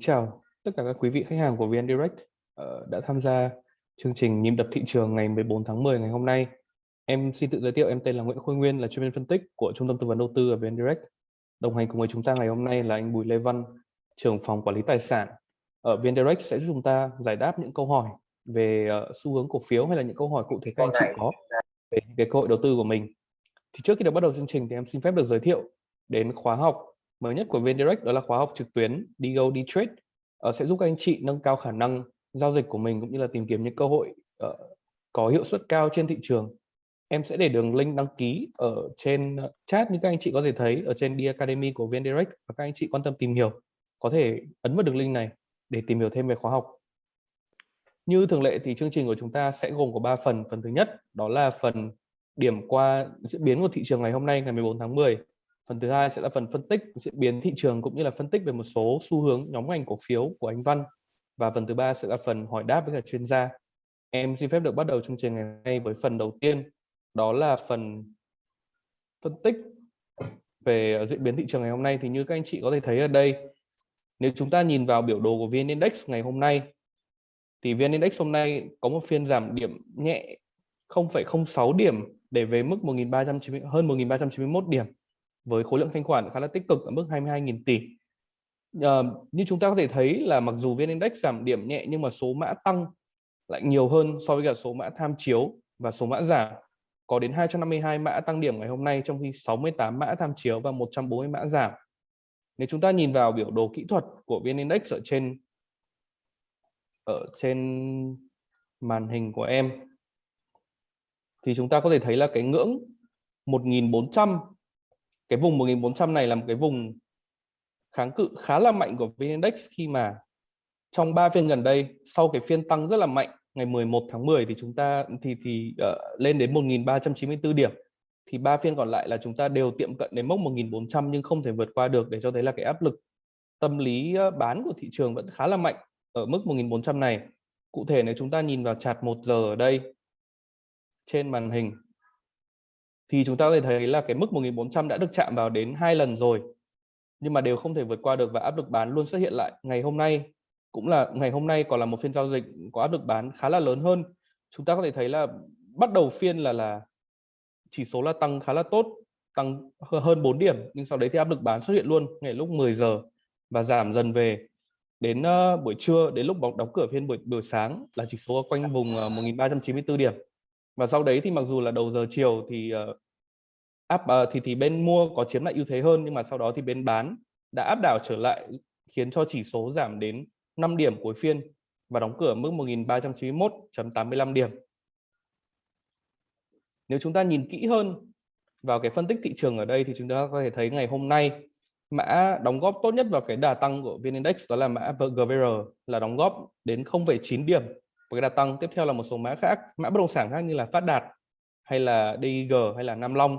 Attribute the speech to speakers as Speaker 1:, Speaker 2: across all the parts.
Speaker 1: Chào tất cả các quý vị khách hàng của VN Direct ờ, đã tham gia chương trình nhịp đập thị trường ngày 14 tháng 10 ngày hôm nay. Em xin tự giới thiệu em tên là Nguyễn Khôi Nguyên là chuyên viên phân tích của Trung tâm tư vấn đầu tư ở VN Direct. Đồng hành cùng với chúng ta ngày hôm nay là anh Bùi Lê Văn, trưởng phòng quản lý tài sản ở VN Direct sẽ giúp chúng ta giải đáp những câu hỏi về ờ, xu hướng cổ phiếu hay là những câu hỏi cụ thể các anh chị có về, về cơ hội đầu tư của mình. Thì trước khi được bắt đầu chương trình thì em xin phép được giới thiệu đến khóa học mới nhất của VNDirect đó là khóa học trực tuyến Digo đi Trade uh, sẽ giúp các anh chị nâng cao khả năng giao dịch của mình cũng như là tìm kiếm những cơ hội uh, có hiệu suất cao trên thị trường. Em sẽ để đường link đăng ký ở trên ờ, chat như các anh chị có thể thấy ở trên The Academy của VNDirect và các anh chị quan tâm tìm hiểu có thể ấn vào đường link này để tìm hiểu thêm về khóa học. Như thường lệ thì chương trình của chúng ta sẽ gồm có 3 phần. Phần thứ nhất đó là phần điểm qua diễn biến của thị trường ngày hôm nay ngày 14 tháng 10 phần thứ hai sẽ là phần phân tích diễn biến thị trường cũng như là phân tích về một số xu hướng nhóm ngành cổ phiếu của anh Văn. Và phần thứ ba sẽ là phần hỏi đáp với cả chuyên gia. Em xin phép được bắt đầu chương trình ngày hôm nay với phần đầu tiên đó là phần phân tích về diễn biến thị trường ngày hôm nay. Thì như các anh chị có thể thấy ở đây nếu chúng ta nhìn vào biểu đồ của VN Index ngày hôm nay thì VN Index hôm nay có một phiên giảm điểm nhẹ 0,06 điểm để về mức 1.390 hơn 1.391 điểm với khối lượng thanh khoản khá là tích cực ở mức 22.000 tỷ. À, như chúng ta có thể thấy là mặc dù VN Index giảm điểm nhẹ nhưng mà số mã tăng lại nhiều hơn so với cả số mã tham chiếu và số mã giảm. Có đến 252 mã tăng điểm ngày hôm nay trong khi 68 mã tham chiếu và 140 mã giảm. Nếu chúng ta nhìn vào biểu đồ kỹ thuật của VN Index ở trên ở trên màn hình của em thì chúng ta có thể thấy là cái ngưỡng 1400 cái vùng 1400 này là một cái vùng kháng cự khá là mạnh của VN Index khi mà trong 3 phiên gần đây sau cái phiên tăng rất là mạnh ngày 11 tháng 10 thì chúng ta thì thì uh, lên đến 1394 điểm thì ba phiên còn lại là chúng ta đều tiệm cận đến mốc 1400 nhưng không thể vượt qua được để cho thấy là cái áp lực tâm lý ờ, bán của thị trường vẫn khá là mạnh ở mức 1400 này. Cụ thể nếu chúng ta nhìn vào chart 1 giờ ở đây trên màn hình thì chúng ta có thể thấy là cái mức 1400 đã được chạm vào đến hai lần rồi. Nhưng mà đều không thể vượt qua được và áp lực bán luôn xuất hiện lại. Ngày hôm nay cũng là ngày hôm nay còn là một phiên giao dịch có áp lực bán khá là lớn hơn. Chúng ta có thể thấy là bắt đầu phiên là là chỉ số là tăng khá là tốt tăng hơn 4 điểm nhưng sau đấy thì áp lực bán xuất hiện luôn ngày lúc 10 giờ và giảm dần về đến uh, buổi trưa đến lúc đóng cửa phiên buổi buổi sáng là chỉ số quanh vùng ờ, uh, 1394 điểm và sau đấy thì mặc dù là đầu giờ chiều thì uh, áp uh, thì thì bên mua có chiếm lại ưu thế hơn nhưng mà sau đó thì bên bán đã áp đảo trở lại khiến cho chỉ số giảm đến 5 điểm cuối phiên và đóng cửa mức 1391.85 điểm. Nếu chúng ta nhìn kỹ hơn vào cái phân tích thị trường ở đây thì chúng ta có thể thấy ngày hôm nay mã đóng góp tốt nhất vào cái đà tăng của VN Index đó là mã GVR là đóng góp đến 0,9 điểm và cái đà tăng tiếp theo là một số mã khác mã bất động sản khác như là Phát Đạt hay là DIG hay là Nam Long.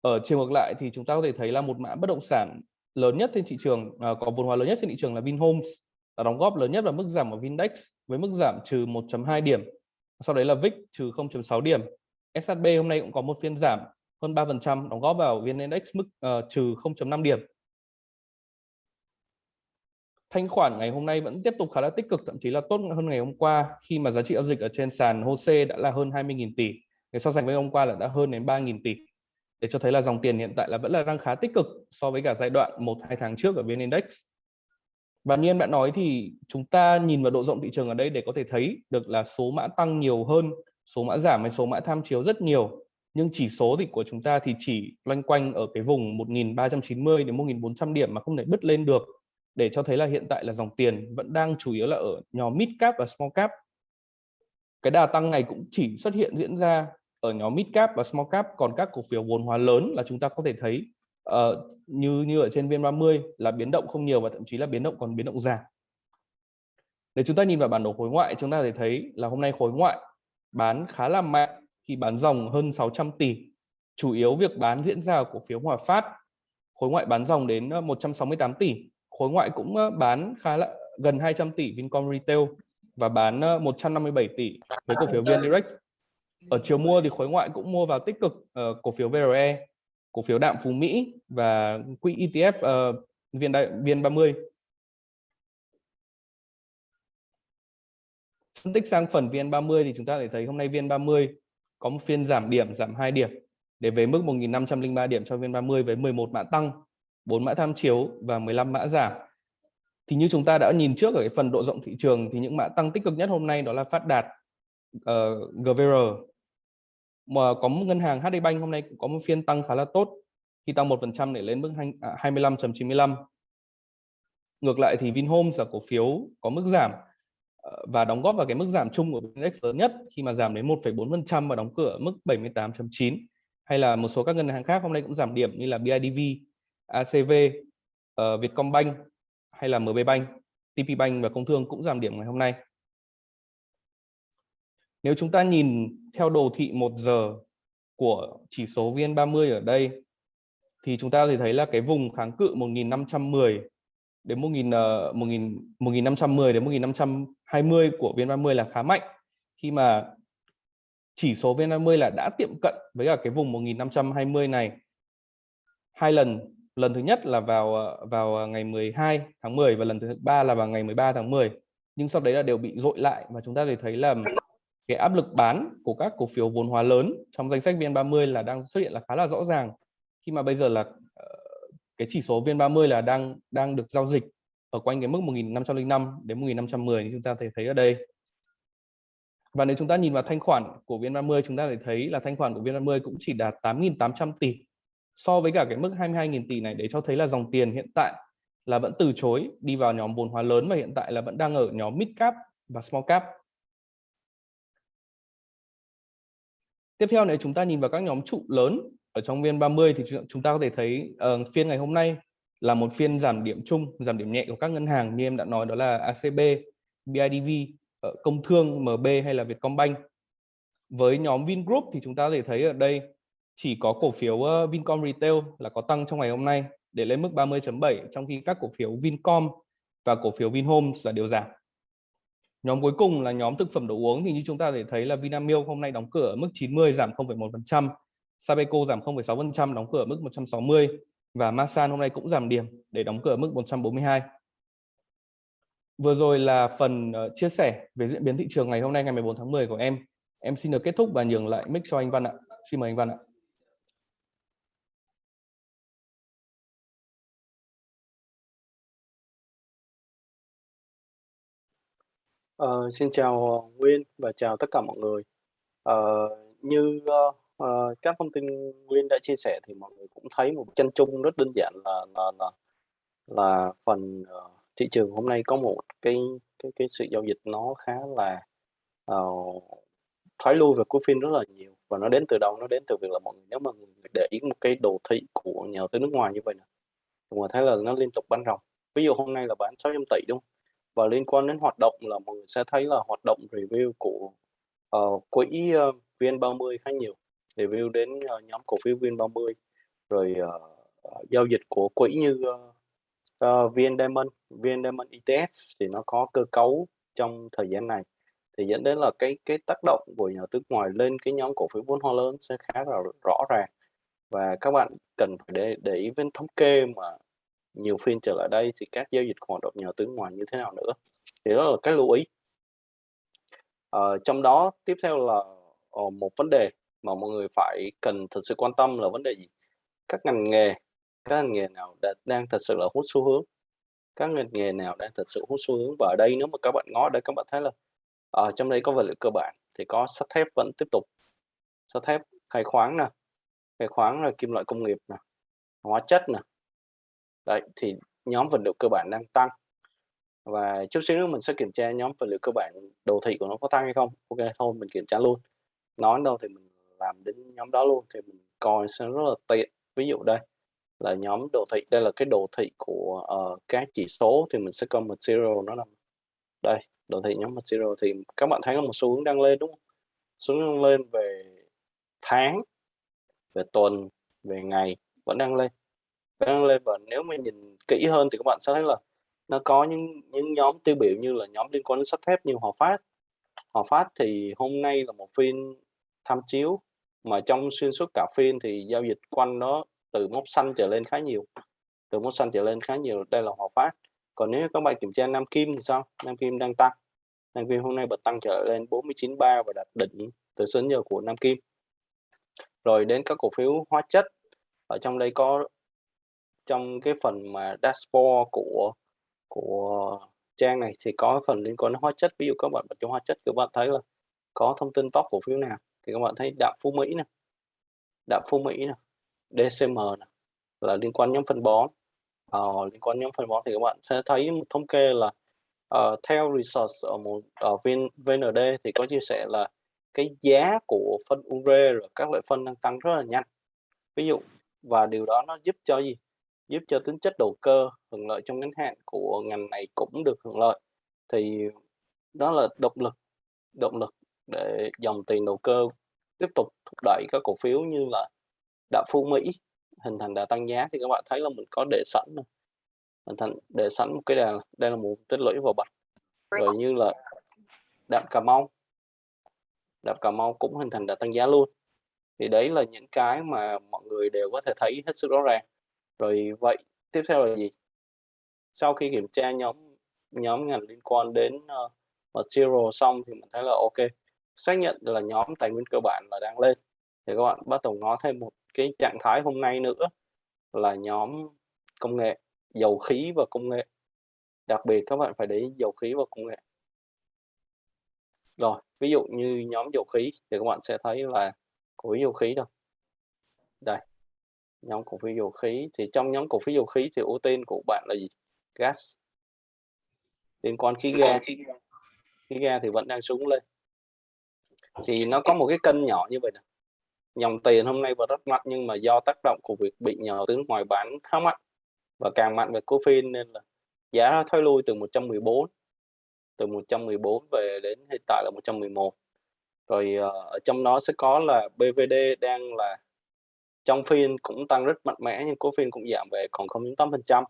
Speaker 1: Ở chiều ngược lại thì chúng ta có thể thấy là một mã bất động sản lớn nhất trên thị trường à, có vốn hóa lớn nhất trên thị trường là Vinhomes là đóng góp lớn nhất vào mức giảm của Vindex với mức giảm trừ 1.2 điểm. Sau đấy là VIX trừ 0.6 điểm. SHB hôm nay cũng có một phiên giảm hơn 3% đóng góp vào VN Index mức uh, trừ 0.5 điểm thanh khoản ngày hôm nay vẫn tiếp tục khá là tích cực, thậm chí là tốt hơn ngày hôm qua, khi mà giá trị giao dịch ở trên sàn HOSE đã là hơn 20.000 tỷ. Để so sánh với hôm qua là đã hơn đến 3.000 tỷ. Để cho thấy là dòng tiền hiện tại là vẫn là đang khá tích cực so với cả giai đoạn một, hai tháng trước ở VN Index. Và như em đã nói thì chúng ta nhìn vào độ rộng thị trường ở đây để có thể thấy được là số mã tăng nhiều hơn, số mã giảm hay số mã tham chiếu rất nhiều. Nhưng chỉ số thì của chúng ta thì chỉ loanh quanh ở cái vùng 1.390 đến 1.400 điểm mà không thể bứt lên được để cho thấy là hiện tại là dòng tiền vẫn đang chủ yếu là ở nhóm mid cap và small cap. Cái đà tăng này cũng chỉ xuất hiện diễn ra ở nhóm mid cap và small cap còn các cổ phiếu vốn hóa lớn là chúng ta có thể thấy uh, như như ở trên VN30 là biến động không nhiều và thậm chí là biến động còn biến động giảm. Để chúng ta nhìn vào bản đồ khối ngoại chúng ta có thể thấy là hôm nay khối ngoại bán khá là mạnh khi bán dòng hơn 600 tỷ. Chủ yếu việc bán diễn ra ở cổ phiếu Hòa Phát. Khối ngoại bán dòng đến ờ, 168 tỷ khối ngoại cũng bán khá là gần 200 tỷ Vincom Retail và bán 157 tỷ với cổ phiếu VN Direct. Ở chiều mua thì khối ngoại cũng mua vào tích cực uh, cổ phiếu VRE, cổ phiếu đạm Phú Mỹ và quỹ ETF uh, ờ, VN VN30. Phân tích sang phần VN30 thì chúng ta thể thấy hôm nay VN30 có một phiên giảm điểm, giảm 2 điểm để về mức 1.503 điểm cho VN30 với 11 mã tăng 4 mã tham chiếu và 15 mã giảm. Thì như chúng ta đã nhìn trước ở cái phần độ rộng thị trường thì những mã tăng tích cực nhất hôm nay đó là Phát Đạt, ờ, uh, GVR mà có một ngân hàng HD Bank hôm nay cũng có một phiên tăng khá là tốt khi tăng 1% để lên mức 25.95 à, ngược lại thì Vinhomes là cổ phiếu có mức giảm ờ, và đóng góp vào cái mức giảm chung của index lớn nhất khi mà giảm đến 1,4% và đóng cửa mức 78.9 hay là một số các ngân hàng khác hôm nay cũng giảm điểm như là BIDV, ACV, uh, ờ, Vietcombank hay là MBBank, TPBank và Công Thương cũng giảm điểm ngày hôm nay. Nếu chúng ta nhìn theo đồ thị 1 giờ của chỉ số VN30 ở đây thì chúng ta có thể thấy là cái vùng kháng cự 1510 đến 1000 1000 1510 đến 1520 của VN30 là khá mạnh khi mà chỉ số VN30 là đã tiệm cận với cả cái vùng 1520 này hai lần lần thứ nhất là vào ờ, vào ờ, ngày 12 tháng 10 và lần thứ ba là vào ngày 13 tháng 10 nhưng sau đấy là đều bị dội lại và chúng ta thể thấy là cái áp lực bán của các cổ phiếu vốn hóa lớn trong danh sách VN30 là đang xuất hiện là khá là rõ ràng. Khi mà bây giờ là ờ, cái chỉ số VN30 là đang đang được giao dịch ở quanh cái mức 1505 đến 1510 như chúng ta thể thấy ở đây. Và nếu chúng ta nhìn vào thanh khoản của VN30 chúng ta thể thấy là thanh khoản của VN30 cũng chỉ đạt 8.800 tỷ so với cả cái mức 22.000 tỷ này để cho thấy là dòng tiền hiện tại là vẫn từ chối đi vào nhóm vốn hóa lớn và hiện tại là vẫn đang ở nhóm mid cap và small cap. Tiếp theo nếu chúng ta nhìn vào các nhóm trụ lớn ở trong VN30 thì chúng ta có thể thấy uh, phiên ngày hôm nay là một phiên giảm điểm chung, giảm điểm nhẹ của các ngân hàng như em đã nói đó là ACB, BIDV, ờ, Công Thương, MB hay là Vietcombank. Với nhóm Vingroup thì chúng ta có thể thấy ở đây chỉ có cổ phiếu ờ, Vincom Retail là có tăng trong ngày hôm nay để lên mức 30.7 trong khi các cổ phiếu Vincom và cổ phiếu Vinhomes là đều giảm. Nhóm cuối cùng là nhóm thực phẩm đồ uống thì như chúng ta thể thấy là Vinamilk hôm nay đóng cửa ở mức 90 giảm 0,1%, Sabeco giảm 0,6% đóng cửa ở mức 160 và Masan hôm nay cũng giảm điểm để đóng cửa ở mức 142. Vừa rồi là phần ờ, chia sẻ về diễn biến thị trường ngày hôm nay ngày 14 tháng 10 của em. Em xin được kết thúc và nhường lại mic cho anh Văn ạ. Xin mời anh Văn ạ.
Speaker 2: Ờ, xin chào ờ, Nguyên và chào tất cả mọi người. Ờ, như uh, các thông tin Nguyên đã chia sẻ thì mọi người cũng thấy một chân chung rất đơn giản là là là, là phần uh, thị trường hôm nay có một cái cái cái sự giao dịch nó khá là uh, thoái lui về cuối phiên rất là nhiều. Và nó đến từ đâu? Nó đến từ việc là mọi người nếu mà người để ý một cái đồ thị của nhà đầu tư nước ngoài như vậy nè mọi người thấy là nó liên tục bán ròng. Ví dụ hôm nay là bán 600 tỷ đúng không? Và liên quan đến hoạt động là mọi người sẽ thấy là hoạt động review của uh, quỹ ờ, uh, VN30 khá nhiều. Review đến uh, nhóm cổ phiếu VN30 rồi uh, giao dịch của quỹ như uh, uh, VN Diamond, VN Diamond ETF thì nó có cơ cấu trong thời gian này thì dẫn đến là cái cái tác động của nhà nước ngoài lên cái nhóm cổ phiếu vốn hóa lớn sẽ khá là rõ ràng. Và các bạn cần phải để để ý với thống kê mà nhiều phiên trở lại đây thì các giao dịch hoạt động nhà tướng ngoài như thế nào nữa? Thì đó là cái lưu ý. À, trong đó tiếp theo là ờ, một vấn đề mà mọi người phải cần thật sự quan tâm là vấn đề gì? Các ngành nghề các ngành nghề nào đã, đang thật sự là hút xu hướng? Các ngành nghề nào đang thật sự hút xu hướng? Và ở đây nếu mà các bạn ngó đây các bạn thấy là ở trong đây có vật liệu cơ bản thì có sắt thép vẫn tiếp tục. Sắt thép khai khoáng nè khai khoáng là kim loại công nghiệp nè hóa chất nè đấy thì nhóm vật liệu cơ bản đang tăng. Và chút xíu nữa mình sẽ kiểm tra nhóm vật liệu cơ bản đồ thị của nó có tăng hay không. Ok thôi mình kiểm tra luôn. Nói đâu thì mình làm đến nhóm đó luôn thì mình coi sẽ rất là tiện. Ví dụ đây là nhóm đồ thị đây là cái đồ thị của uh, các chỉ số thì mình sẽ coi material nó nằm đây đồ thị nhóm material thì các bạn thấy có một xu hướng đang lên đúng không? Xu hướng đang lên về tháng về tuần về ngày vẫn đang lên đang lên và nếu mà nhìn kỹ hơn thì các bạn sẽ thấy là nó có những những nhóm tiêu biểu như là nhóm liên quan đến sắt thép như Hòa Phát. Hòa Phát thì hôm nay là một phiên tham chiếu, mà trong xuyên suốt cả phiên thì giao dịch quanh nó từ mốc xanh trở lên khá nhiều, từ mốc xanh trở lên khá nhiều, đây là Hòa Phát. Còn nếu các bạn kiểm tra Nam Kim thì sao? Nam Kim đang tăng. Nam Kim hôm nay bật tăng trở lên 49.3 và đạt đỉnh từ sớm giờ của Nam Kim. Rồi đến các cổ phiếu hóa chất, ở trong đây có trong cái phần mà dashboard của của trang này thì có phần liên quan đến hóa chất. Ví dụ các bạn bật trong hóa chất các bạn thấy là có thông tin top cổ phiếu nào thì các bạn thấy đạm phú mỹ nè đạm phú mỹ nè DCM này là liên quan nhóm phân bón. Ờ, liên quan nhóm phân bón thì các bạn sẽ thấy một thống kê là uh, theo research ở một ở VN, VND thì có chia sẻ là cái giá của phân ure rồi các loại phân đang tăng rất là nhanh. Ví dụ và điều đó nó giúp cho gì? Giúp cho tính chất đầu cơ, hưởng lợi trong ngắn hạn của ngành này cũng được hưởng lợi. Thì đó là động lực động lực để dòng tiền đầu cơ tiếp tục thúc đẩy các cổ phiếu như là đạo phú mỹ, hình thành đà tăng giá. Thì các bạn thấy là mình có để sẵn hình thành, để sẵn một cái đà, đây là một tích lũy vào bạch. Rồi như là đạm cà mau. Đạm cà mau cũng hình thành đà tăng giá luôn. Thì đấy là những cái mà mọi người đều có thể thấy hết sức rõ ràng rồi vậy tiếp theo là gì? Sau khi kiểm tra nhóm nhóm ngành liên quan đến uh, material xong thì mình thấy là ok xác nhận là nhóm tài nguyên cơ bản là đang lên. Thì các bạn bắt đầu ngó thêm một cái trạng thái hôm nay nữa là nhóm công nghệ dầu khí và công nghệ. Đặc biệt các bạn phải để dầu khí và công nghệ. Rồi ví dụ như nhóm dầu khí thì các bạn sẽ thấy là của dầu khí đâu. Đây nhóm cổ phiếu dầu khí. Thì trong nhóm cổ phiếu dầu khí thì ưu tiên của bạn là gì? Gas. Liên quan khí ga. Khí ga. Thì vẫn đang xuống lên. Thì nó có một cái cân nhỏ như vậy nè. Dòng tiền hôm nay vẫn rất mạnh nhưng mà do tác động của việc bị nhờ tướng ngoài bán khá mạnh. Và càng mạnh về cổ phiếu nên là giá nó thoái lui từ 114 từ 114 về đến hiện tại là 111 rồi uh, ở trong đó sẽ có là BVD đang là trong phiên cũng tăng rất mạnh mẽ nhưng cổ phiên cũng giảm về còn 0.8%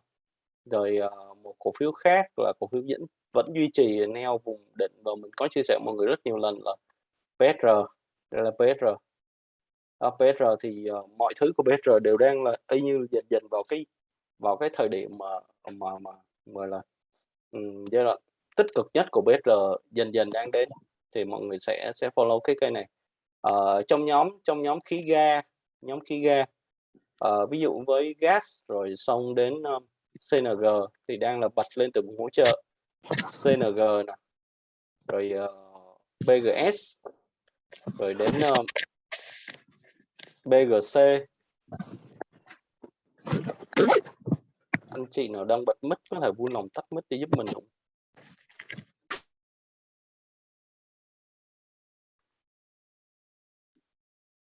Speaker 2: rồi ờ, một cổ phiếu khác là cổ phiếu dẫn vẫn duy trì neo vùng định và mình có chia sẻ mọi người rất nhiều lần là PR đây là PR à, PR thì uh, mọi thứ của PR đều đang là y như dần dần vào cái vào cái thời điểm mà mà mà mà là um, giai đoạn tích cực nhất của PR dần dần đang đến thì mọi người sẽ sẽ follow cái cây này. Uh, trong nhóm trong nhóm khí ga nhóm khí ga. Uh, ví dụ với gas rồi xong đến ờ, um, CNG thì đang là bật lên từ vùng hỗ trợ. CNG nè. Rồi ờ, uh, BGS rồi đến uh, BGC anh chị nào đang bật mic có thể vui lòng tắt mic để giúp mình không?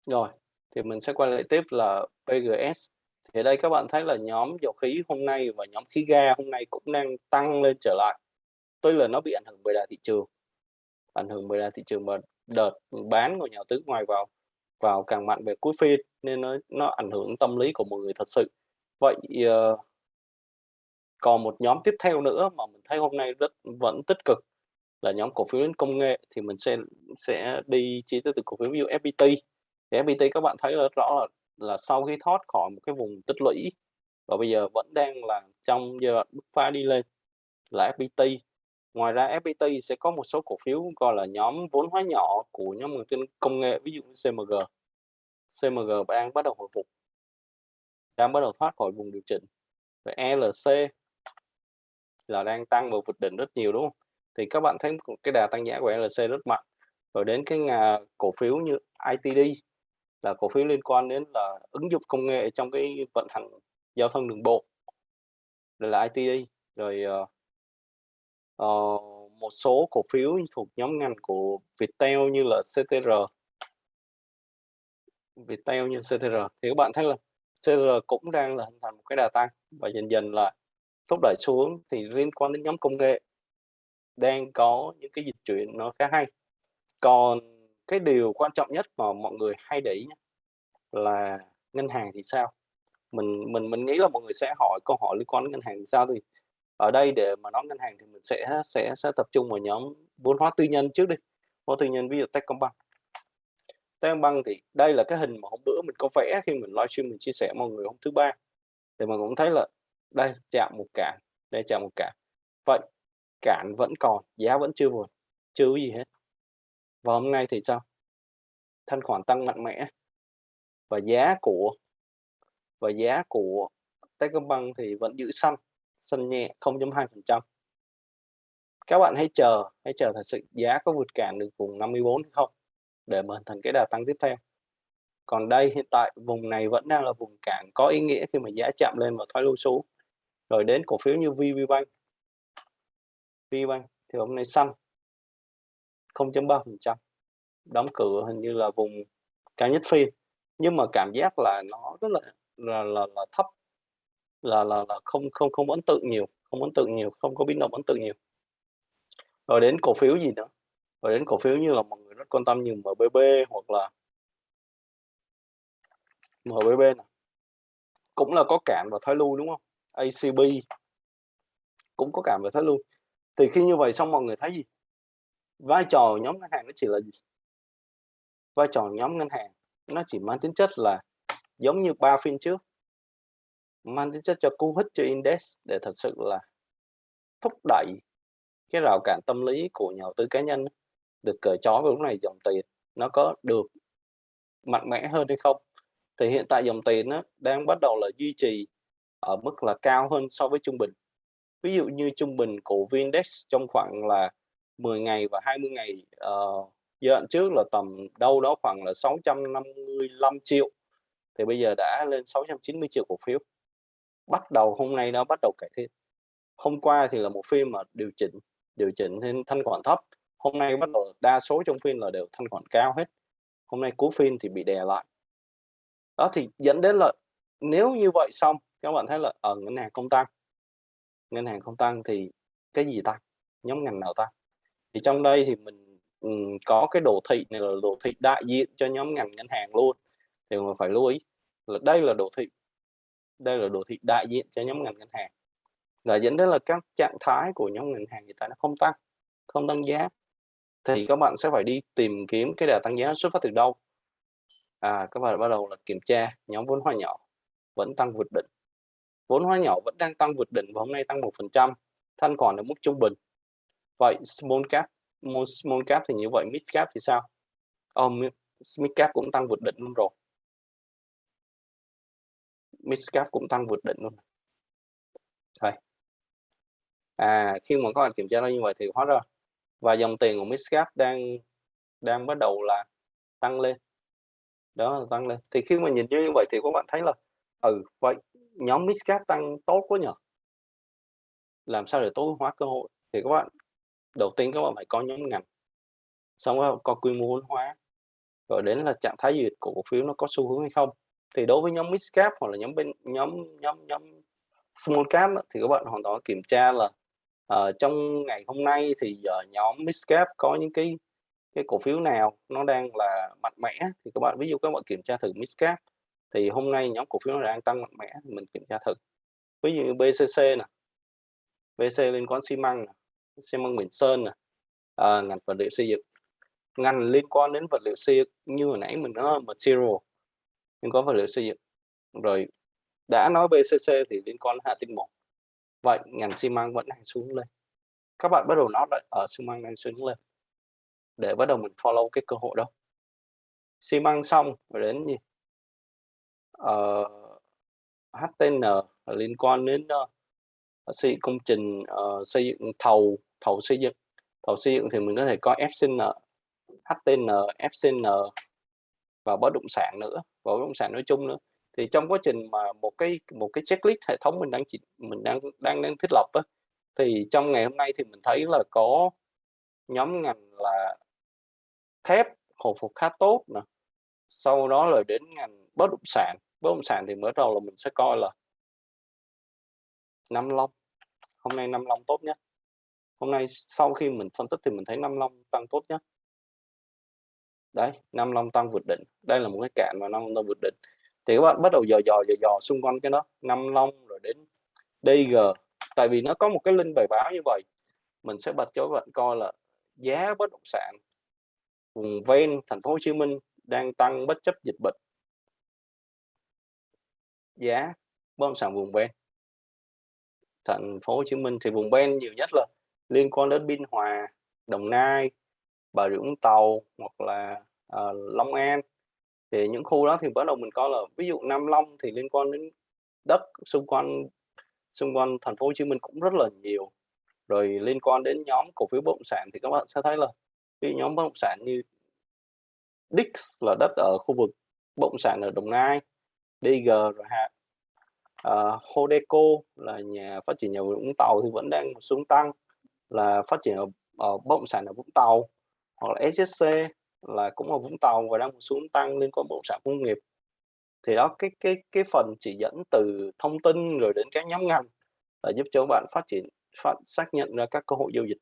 Speaker 2: Rồi thì mình sẽ quay lại tiếp là PGS thì ở đây các bạn thấy là nhóm dầu khí hôm nay và nhóm khí ga hôm nay cũng đang tăng lên trở lại. Tuy là nó bị ảnh hưởng bởi đà thị trường ảnh hưởng bởi đà thị trường mà đợt bán của nhà đầu tư ngoài vào vào càng mạnh về cuối phiên nên nó nó ảnh hưởng tâm lý của mọi người thật sự. Vậy uh, còn một nhóm tiếp theo nữa mà mình thấy hôm nay rất vẫn tích cực là nhóm cổ phiếu đến công nghệ thì mình sẽ sẽ đi chi tiết từ cổ phiếu ví FPT thì FPT các bạn thấy rất rõ là là sau khi thoát khỏi một cái vùng tích lũy, và bây giờ vẫn đang là trong giai đoạn bứt phá đi lên là FPT ngoài ra FPT sẽ có một số cổ phiếu gọi là nhóm vốn hóa nhỏ của nhóm công nghệ, ví dụ như CMG CMG đang bắt đầu hồi phục, đang bắt đầu thoát khỏi vùng điều chỉnh. Và ELC là đang tăng và vượt đỉnh rất nhiều, đúng không? Thì các bạn thấy cái đà tăng giá của e LC rất mạnh. Rồi đến cái nhà cổ phiếu như ITD là cổ phiếu liên quan đến là ứng dụng công nghệ trong cái vận hành giao thông đường bộ rồi là ITD rồi uh, một số cổ phiếu thuộc nhóm ngành của Viettel như là CTR Viettel như CTR thì các bạn thấy là CTR cũng đang là hình thành một cái đà tăng và dần dần là thúc đẩy xuống thì liên quan đến nhóm công nghệ đang có những cái dịch chuyển nó khá hay. Còn cái điều quan trọng nhất mà mọi người hay để ý là ngân hàng thì sao? Mình mình mình nghĩ là mọi người sẽ hỏi câu hỏi liên quan đến ngân hàng thì sao thì ở đây để mà nói ngân hàng thì mình sẽ sẽ sẽ tập trung vào nhóm vốn hóa tư nhân trước đi, vốn tư nhân ví dụ Techcombank. Techcombank thì đây là cái hình mà hôm bữa mình có vẽ khi mình livestream mình chia sẻ mọi người hôm thứ ba, thì mình cũng thấy là đây, chạm một cản, đây chạm một cản. Vậy cản vẫn còn, giá vẫn chưa vượt, chưa gì hết. Và hôm nay thì sao? Thanh khoản tăng mạnh mẽ. Và giá của và giá của Techcombank thì vẫn giữ xanh, xanh nhẹ 0.2%. Các bạn hãy chờ, hãy chờ thật sự giá có vượt cản được vùng 54 hay không để mà hình thành cái đà tăng tiếp theo. Còn đây hiện tại vùng này vẫn đang là vùng cản có ý nghĩa khi mà giá chạm lên và thoái lui xuống. Rồi đến cổ phiếu như VVBank VPBank thì hôm nay xanh 0.3%. Đóng cửa hình như là vùng cao nhất phiên. Nhưng mà cảm giác là nó rất là là là, là thấp là là là không không không ấn tượng nhiều, không ấn tượng nhiều, không có biến động ấn tượng nhiều. Rồi đến cổ phiếu gì nữa? Rồi đến cổ phiếu như là mọi người rất quan tâm như MBB hoặc là MBB này. Cũng là có cản và thoái lui đúng không? ACB cũng có cản và thoái lui. Thì khi như vậy xong mọi người thấy gì? Vai trò nhóm ngân hàng nó chỉ là gì? Vai trò nhóm ngân hàng nó chỉ mang tính chất là giống như ba phiên trước, mang tính chất cho cú hích, cho index để thật sự là thúc đẩy cái rào cản tâm lý của nhà đầu tư cá nhân được cởi trói vào lúc này dòng tiền nó có được mạnh mẽ hơn hay không thì hiện tại dòng tiền nó đang bắt đầu là duy trì ở mức là cao hơn so với trung bình ví dụ như trung bình của VN-Index trong khoảng là 10 ngày và 20 ngày uh, giai đoạn trước là tầm đâu đó khoảng là 655 triệu. Thì bây giờ đã lên 690 triệu cổ phiếu. Bắt đầu hôm nay nó bắt đầu cải thiện. Hôm qua thì là một phiên mà điều chỉnh điều chỉnh nên thanh khoản thấp. Hôm nay bắt đầu đa số trong phiên là đều thanh khoản cao hết. Hôm nay cuối phiên thì bị đè lại. Đó thì dẫn đến là nếu như vậy xong các bạn thấy là ở ngân hàng không tăng. Ngân hàng không tăng thì cái gì tăng nhóm ngành nào tăng thì trong đây thì mình um, có cái đồ thị này là đồ thị đại diện cho nhóm ngành ngân hàng luôn. Thì mình phải lưu ý là đây là đồ thị đây là đồ thị đại diện cho nhóm ngành ngân hàng. Là dẫn đến là các trạng thái của nhóm ngân hàng hiện tại nó không tăng không tăng giá. Thì các bạn sẽ phải đi tìm kiếm cái đà tăng giá xuất phát từ đâu? À các bạn bắt đầu là kiểm tra nhóm vốn hóa nhỏ vẫn tăng vượt đỉnh. Vốn hóa nhỏ vẫn đang tăng vượt đỉnh và hôm nay tăng một phần trăm thanh khoản ở mức trung bình vậy small cap small cap thì như vậy mid cap thì sao? Oh, mid cap cũng tăng vượt đỉnh luôn rồi. Midcap cũng tăng vượt đỉnh luôn. Thôi à khi mà các bạn kiểm tra nó như vậy thì hóa ra và dòng tiền của Midcap đang đang bắt đầu là tăng lên. Đó là tăng lên. Thì khi mà nhìn như vậy thì các bạn thấy là ừ vậy nhóm Midcap tăng tốt quá nhỉ làm sao để tối hóa cơ hội? Thì các bạn đầu tiên các bạn phải có nhóm ngành xong rồi có quy mô vốn hóa rồi đến là trạng thái duyệt của cổ phiếu nó có xu hướng hay không. Thì đối với nhóm mid cap hoặc là nhóm bên nhóm nhóm nhóm small cap thì các bạn hoàn toàn kiểm tra là uh, trong ngày hôm nay thì giờ nhóm mid cap có những cái cái cổ phiếu nào nó đang là mạnh mẽ thì các bạn ví dụ các bạn kiểm tra thử mid cap thì hôm nay nhóm cổ phiếu nó đang tăng mạnh mẽ thì mình kiểm tra thử. Ví dụ như BCC nè BC liên quan xi măng xi măng Bình Sơn nè à, ngành vật liệu xây dựng. Ngành liên quan đến vật liệu xây dựng như hồi nãy mình nói material liên quan vật liệu xây dựng. Rồi đã nói BCC thì liên quan hạ tinh một vậy ngành xi măng vẫn đang xuống lên. Các bạn bắt đầu nói lại ở xi măng đang xuống lên để bắt đầu mình follow cái cơ hội đó. Xi măng xong rồi đến gì? Ờ, uh, HTN liên quan đến uh, Ờ, xây công trình uh, xây dựng thầu thầu xây dựng. Thầu xây dựng thì mình có thể có FCN HTN FCN và bất động sản nữa và bất động sản nói chung nữa. Thì trong quá trình mà một cái một cái checklist hệ thống mình đang chỉ mình đang đang đang thiết lập á, thì trong ngày hôm nay thì mình thấy là có nhóm ngành là thép hồi phục khá tốt nè. Sau đó là đến ngành bất động sản. Bất động sản thì mới đầu là mình sẽ coi là năm long. Hôm nay năm long tốt nhất hôm nay sau khi mình phân tích thì mình thấy năm long tăng tốt nhất đấy năm long tăng vượt đỉnh. Đây là một cái cạn mà năm long vượt đỉnh. Thì các bạn bắt đầu dò dò dò dò xung quanh cái đó. Năm long rồi đến DG tại vì nó có một cái link bài báo như vậy. Mình sẽ bật cho các bạn coi là giá bất động sản vùng ven thành phố Hồ Chí Minh đang tăng bất chấp dịch bệnh. Giá bất động sản vùng ven thành phố Hồ Chí Minh thì vùng ven nhiều nhất là liên quan đến Biên Hòa Đồng Nai Bà Rịa Vũng Tàu hoặc là uh, Long An. Thì những khu đó thì bắt đầu mình coi là ví dụ Nam Long thì liên quan đến đất xung quanh xung quanh thành phố Hồ Chí Minh cũng rất là nhiều. Rồi liên quan đến nhóm cổ phiếu bất động sản thì các bạn sẽ thấy là cái nhóm bất động sản như Dix là đất ở khu vực bất động sản ở Đồng Nai DG rồi ha uh, Hodeco là nhà phát triển nhà Vũng Tàu thì vẫn đang xuống tăng là phát triển ở, ở bất động sản ở Vũng Tàu hoặc là SSC là cũng ở Vũng Tàu và đang xuống tăng liên quan bất động sản công nghiệp. Thì đó cái cái cái phần chỉ dẫn từ thông tin rồi đến các nhóm ngành là giúp cho các bạn phát triển phát xác nhận ra các cơ hội giao dịch.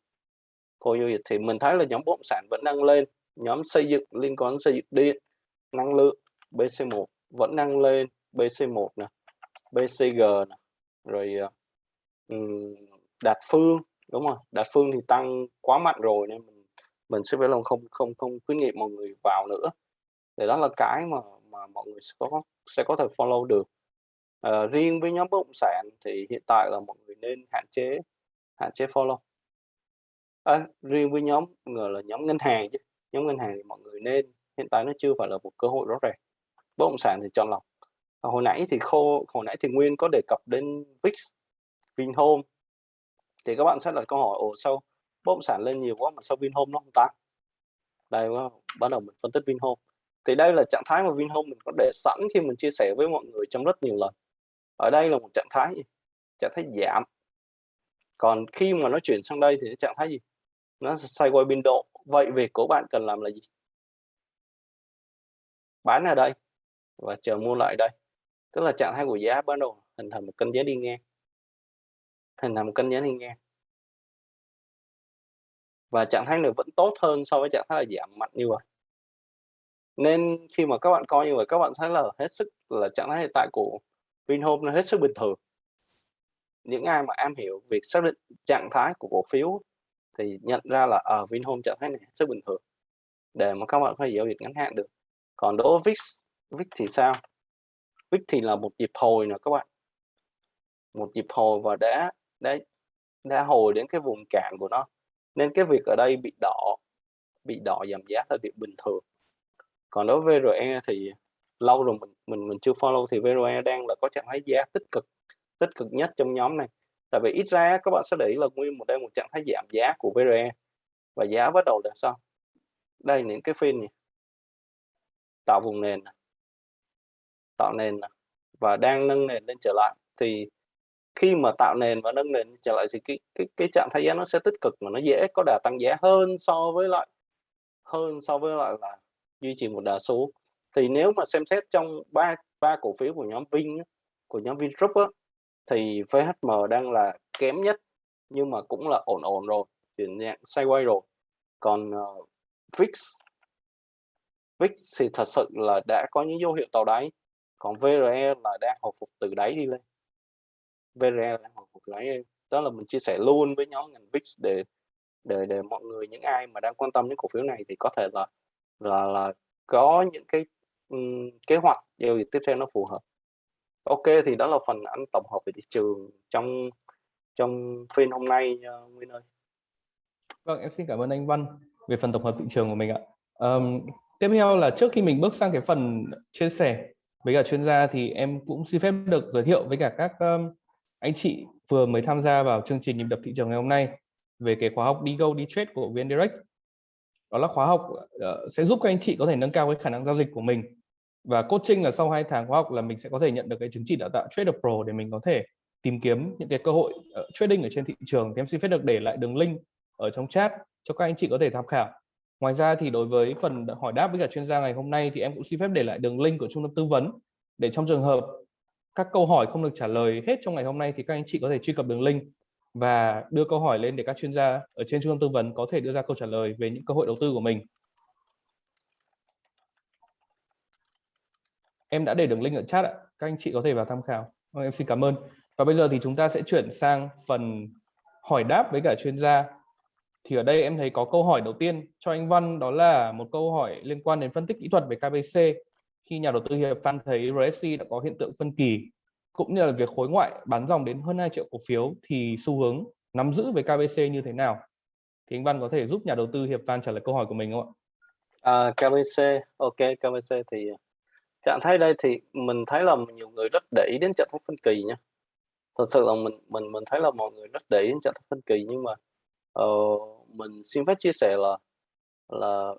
Speaker 2: Cơ hội giao dịch thì mình thấy là nhóm bất động sản vẫn đang lên nhóm xây dựng liên quan xây dựng điện năng lượng BC1 vẫn đang lên BC1 nè. BCG rồi um, đạt phương đúng không đạt phương thì tăng quá mạnh rồi nên mình mình sẽ phải lòng không không không khuyến nghị mọi người vào nữa. Thì đó là cái mà mà mọi người sẽ có sẽ có thể follow được. À, riêng với nhóm bất động sản thì hiện tại là mọi người nên hạn chế hạn chế follow. À, riêng với nhóm người là nhóm ngân hàng chứ nhóm ngân hàng thì mọi người nên hiện tại nó chưa phải là một cơ hội rõ ràng. Bất động sản thì chọn lọc hồi nãy thì khô hồi nãy thì nguyên có đề cập đến VIX Vinhome. Thì các bạn sẽ đặt câu hỏi, ồ, sao bất động sản lên nhiều quá mà sao Vinhome nó không tăng? Đây bắt đầu mình phân tích Vinhome. Thì đây là trạng thái mà Vinhome mình có để sẵn khi mình chia sẻ với mọi người trong rất nhiều lần. Ở đây là một trạng thái gì? trạng thái giảm. Còn khi mà nó chuyển sang đây thì trạng thái gì? Nó xoay quay biên độ. Vậy việc của bạn cần làm là gì? Bán ở đây và chờ mua lại đây tức là trạng thái của giá bắt đầu hình thành một kênh giá đi ngang. Hình thành một kênh giá đi ngang. Và trạng thái này vẫn tốt hơn so với trạng thái là giảm mạnh như vậy. Nên khi mà các bạn coi như vậy các bạn thấy là hết sức là trạng thái hiện tại của Vinhome nó hết sức bình thường. Những ai mà am hiểu việc xác định trạng thái của cổ phiếu thì nhận ra là ở uh, Vinhome trạng thái này rất bình thường. Để mà các bạn có thể giao dịch ngắn hạn được. Còn đối với VIX VIX thì sao? VIX thì là một nhịp hồi nữa các bạn. Một nhịp hồi và đã đã đã hồi đến cái vùng cạn của nó. Nên cái việc ở đây bị đỏ bị đỏ giảm giá là việc bình thường. Còn đối với VRE thì lâu rồi mình mình mình chưa follow thì VRE đang là có trạng thái giá tích cực tích cực nhất trong nhóm này. Tại vì ít ra các bạn sẽ để ý là nguyên một đây một trạng thái giảm giá của VRE và giá bắt đầu là sao? Đây những cái phiên này tạo vùng nền tạo nền và đang nâng nền lên trở lại. Thì khi mà tạo nền và nâng nền trở lại thì cái cái cái trạng thái giá nó sẽ tích cực mà nó dễ có đà tăng giá hơn so với lại hơn so với lại là duy trì một đà số. Thì nếu mà xem xét trong ba ba cổ phiếu của nhóm Vin của nhóm Vingroup á, thì VHM đang là kém nhất nhưng mà cũng là ổn ổn rồi chuyển dạng sideways rồi. Còn uh, VIX VIX thì thật sự là đã có những dấu hiệu tàu đáy còn VRE là đang hồi phục từ đáy đi lên. VRE đang hồi phục từ đáy lên. Đó là mình chia sẻ luôn với nhóm ngành VIX để để để mọi người những ai mà đang quan tâm đến cổ phiếu này thì có thể là là là có những cái um, kế hoạch giao dịch tiếp theo nó phù hợp. Ok thì đó là phần anh tổng hợp về thị trường trong trong phiên hôm nay uh, Nguyên ơi.
Speaker 1: Vâng em xin cảm ơn anh Văn về phần tổng hợp thị trường của mình ạ. Um, tiếp theo là trước khi mình bước sang cái phần chia sẻ với cả chuyên gia thì em cũng xin phép được giới thiệu với cả các um, anh chị vừa mới tham gia vào chương trình nhịp đập thị trường ngày hôm nay về cái khóa học đi go đi trade của VN Direct. Đó là khóa học uh, sẽ giúp các anh chị có thể nâng cao cái khả năng giao dịch của mình. Và coaching là sau hai tháng khóa học là mình sẽ có thể nhận được cái chứng chỉ đào tạo Trader Pro để mình có thể tìm kiếm những cái cơ hội uh, trading ở trên thị trường. Thì em xin phép được để lại đường link ở trong chat cho các anh chị có thể tham khảo ngoài ra thì đối với phần hỏi đáp với cả chuyên gia ngày hôm nay thì em cũng xin phép để lại đường link của trung tâm tư vấn để trong trường hợp các câu hỏi không được trả lời hết trong ngày hôm nay thì các anh chị có thể truy cập đường link và đưa câu hỏi lên để các chuyên gia ở trên trung tâm tư vấn có thể đưa ra câu trả lời về những cơ hội đầu tư của mình. Em đã để đường link ở chat ạ. Các anh chị có thể vào tham khảo. Vâng, em xin cảm ơn. Và bây giờ thì chúng ta sẽ chuyển sang phần hỏi đáp với cả chuyên gia. Thì ở đây em thấy có câu hỏi đầu tiên cho anh Văn đó là một câu hỏi liên quan đến phân tích kỹ thuật về KBC. Khi nhà đầu tư Hiệp Phan thấy RSI đã có hiện tượng phân kỳ cũng như là việc khối ngoại bán dòng đến hơn 2 triệu cổ phiếu thì xu hướng nắm giữ về KBC như thế nào Thì anh Văn có thể giúp nhà đầu tư Hiệp Phan trả lời câu hỏi của mình không ạ?
Speaker 2: À, KBC, ok, KBC thì trạng thái đây thì mình thấy là nhiều người rất để ý đến trạng thái phân kỳ nha. Thật sự là mình mình mình thấy là mọi người rất để ý đến trạng thái phân kỳ nhưng mà uh, mình xin phép chia sẻ là là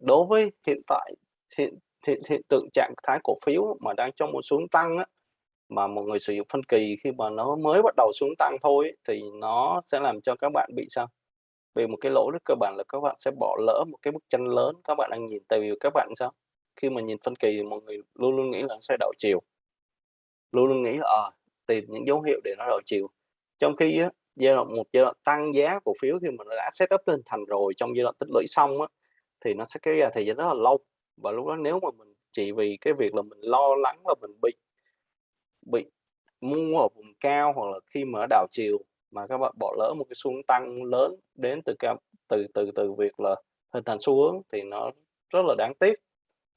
Speaker 2: đối với hiện tại hiện hiện, hiện tượng trạng thái cổ phiếu mà đang trong một xuống tăng á, mà mọi người sử dụng phân kỳ khi mà nó mới bắt đầu xuống tăng thôi thì nó sẽ làm cho các bạn bị sao? Vì một cái lỗi rất cơ bản là các bạn sẽ bỏ lỡ một cái bức tranh lớn các bạn đang nhìn tại vì các bạn sao? Khi mà nhìn phân kỳ thì mọi người luôn luôn nghĩ là nó sẽ đảo chiều. Luôn luôn nghĩ là à, tìm những dấu hiệu để nó đảo chiều. Trong khi á, giai đoạn một giai đoạn tăng giá cổ phiếu thì mình đã set up lên thành rồi trong giai đoạn tích lũy xong á, thì nó sẽ kéo dài thời gian rất là lâu. Và lúc đó nếu mà mình chỉ vì cái việc là mình lo lắng là mình bị bị mua ở vùng cao hoặc là khi mà đảo chiều mà các bạn bỏ lỡ một cái xu hướng tăng lớn đến từ cái từ từ từ việc là hình thành xu hướng thì nó rất là đáng tiếc.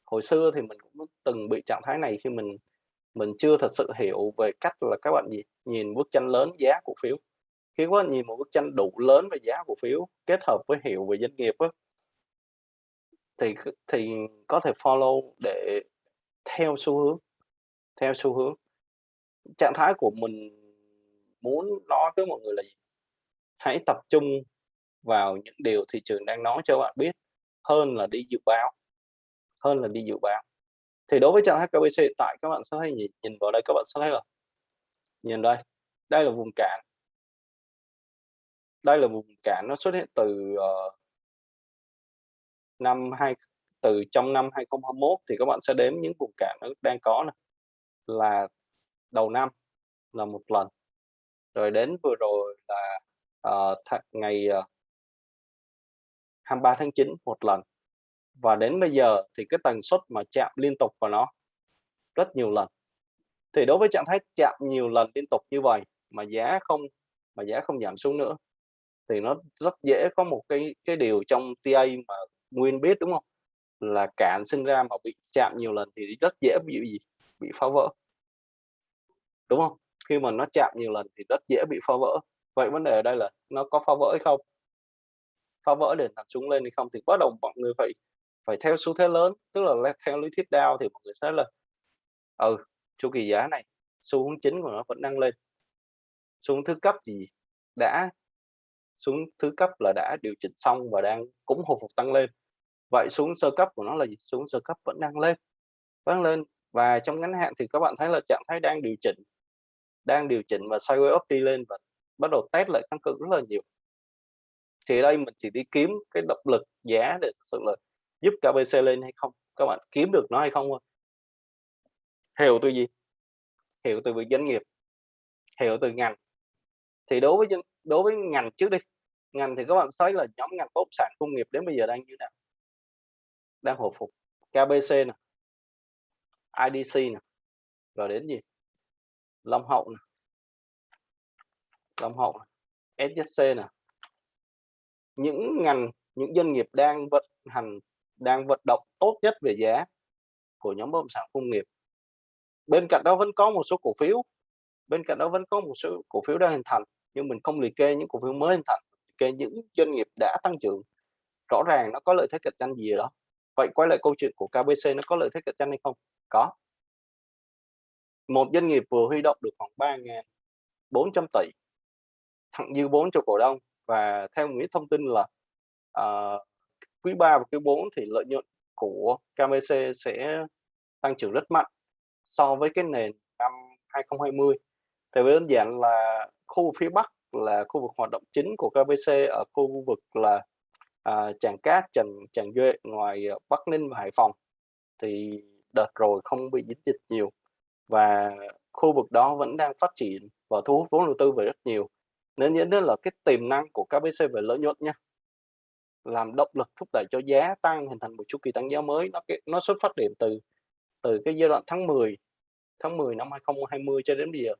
Speaker 2: Hồi xưa thì mình cũng từng bị trạng thái này khi mình mình chưa thật sự hiểu về cách là các bạn gì nhìn bức tranh lớn giá cổ phiếu khi có nhìn một bức tranh đủ lớn về giá cổ phiếu kết hợp với hiểu về doanh nghiệp á, thì thì có thể follow để theo xu hướng theo xu hướng. Trạng thái của mình muốn nói với mọi người là gì? Hãy tập trung vào những điều thị trường đang nói cho bạn biết hơn là đi dự báo hơn là đi dự báo. Thì đối với trạng thái KBC tại các bạn sẽ thấy nhìn, nhìn vào đây các bạn sẽ thấy là nhìn đây đây là vùng cản đây là vùng cản nó xuất hiện từ uh, năm hai từ trong năm 2021 thì các bạn sẽ đếm những vùng cản nó đang có này là đầu năm là một lần rồi đến vừa rồi là uh, th ngày ờ, uh, 23 tháng 9 một lần và đến bây giờ thì cái tần suất mà chạm liên tục vào nó rất nhiều lần. Thì đối với trạng thái chạm nhiều lần liên tục như vậy mà giá không mà giá không giảm xuống nữa thì nó rất dễ có một cái cái điều trong TA mà Nguyên biết, đúng không? Là cản sinh ra mà bị chạm nhiều lần thì rất dễ bị gì? Bị phá vỡ. Đúng không? Khi mà nó chạm nhiều lần thì rất dễ bị phá vỡ. Vậy vấn đề ở đây là nó có phá vỡ hay không? Phá vỡ để đặt xuống lên hay không thì bắt đầu mọi người phải phải theo xu thế lớn, tức là theo lý thuyết đao thì mọi người sẽ là ừ chu kỳ giá này, xu hướng chính của nó vẫn đang lên. Xuống thứ cấp gì đã xuống thứ cấp là đã điều chỉnh xong và đang cũng hồi phục tăng lên. Vậy xuống sơ cấp của nó là gì? Xuống sơ cấp vẫn đang lên, vẫn lên. Và trong ngắn hạn thì các bạn thấy là trạng thái đang điều chỉnh, đang điều chỉnh và sideways up đi lên và bắt đầu test lại tăng cường rất là nhiều. Thì đây mình chỉ đi kiếm cái động lực giá để thực sự là giúp KBC lên hay không? Các bạn kiếm được nó hay không thôi. Hiểu từ gì? Hiểu từ việc doanh nghiệp, hiểu từ ngành. Thì đối với đối với ngành trước đi ngành thì các bạn thấy là nhóm ngành bất sản công nghiệp đến bây giờ đang như thế nào? Đang hồi phục. KBC nè IDC nè, rồi đến gì? Long Hậu nè. Long Hậu nè. SSC nè. Những ngành, những doanh nghiệp đang vận hành, đang vận động tốt nhất về giá của nhóm bất động sản công nghiệp. Bên cạnh đó vẫn có một số cổ phiếu. Bên cạnh đó vẫn có một số cổ phiếu đang hình thành, nhưng mình không liệt kê những cổ phiếu mới hình thành cái những doanh nghiệp đã tăng trưởng rõ ràng nó có lợi thế cạnh tranh gì đó? Vậy quay lại câu chuyện của KBC nó có lợi thế cạnh tranh hay không? Có. Một doanh nghiệp vừa huy động được khoảng 3.400 tỷ thặng dư vốn cho cổ đông và theo nghĩa thông tin là uh, quý 3 và quý 4 thì lợi nhuận của KBC sẽ tăng trưởng rất mạnh so với cái nền năm 2020 thì đơn giản là khu phía Bắc là khu vực hoạt động chính của KBC ở khu vực là à, Tràng Cát, Trần Tràng Duệ ngoài ờ, Bắc Ninh và Hải Phòng. Thì đợt rồi không bị dính dịch nhiều và khu vực đó vẫn đang phát triển và thu hút vốn đầu tư về rất nhiều. Nên dẫn đến là cái tiềm năng của KBC về lợi nhuận nha làm động lực thúc đẩy cho giá tăng hình thành một chu kỳ tăng giá mới nó nó xuất phát điểm từ từ cái giai đoạn tháng 10 tháng 10 năm 2020 cho đến bây giờ.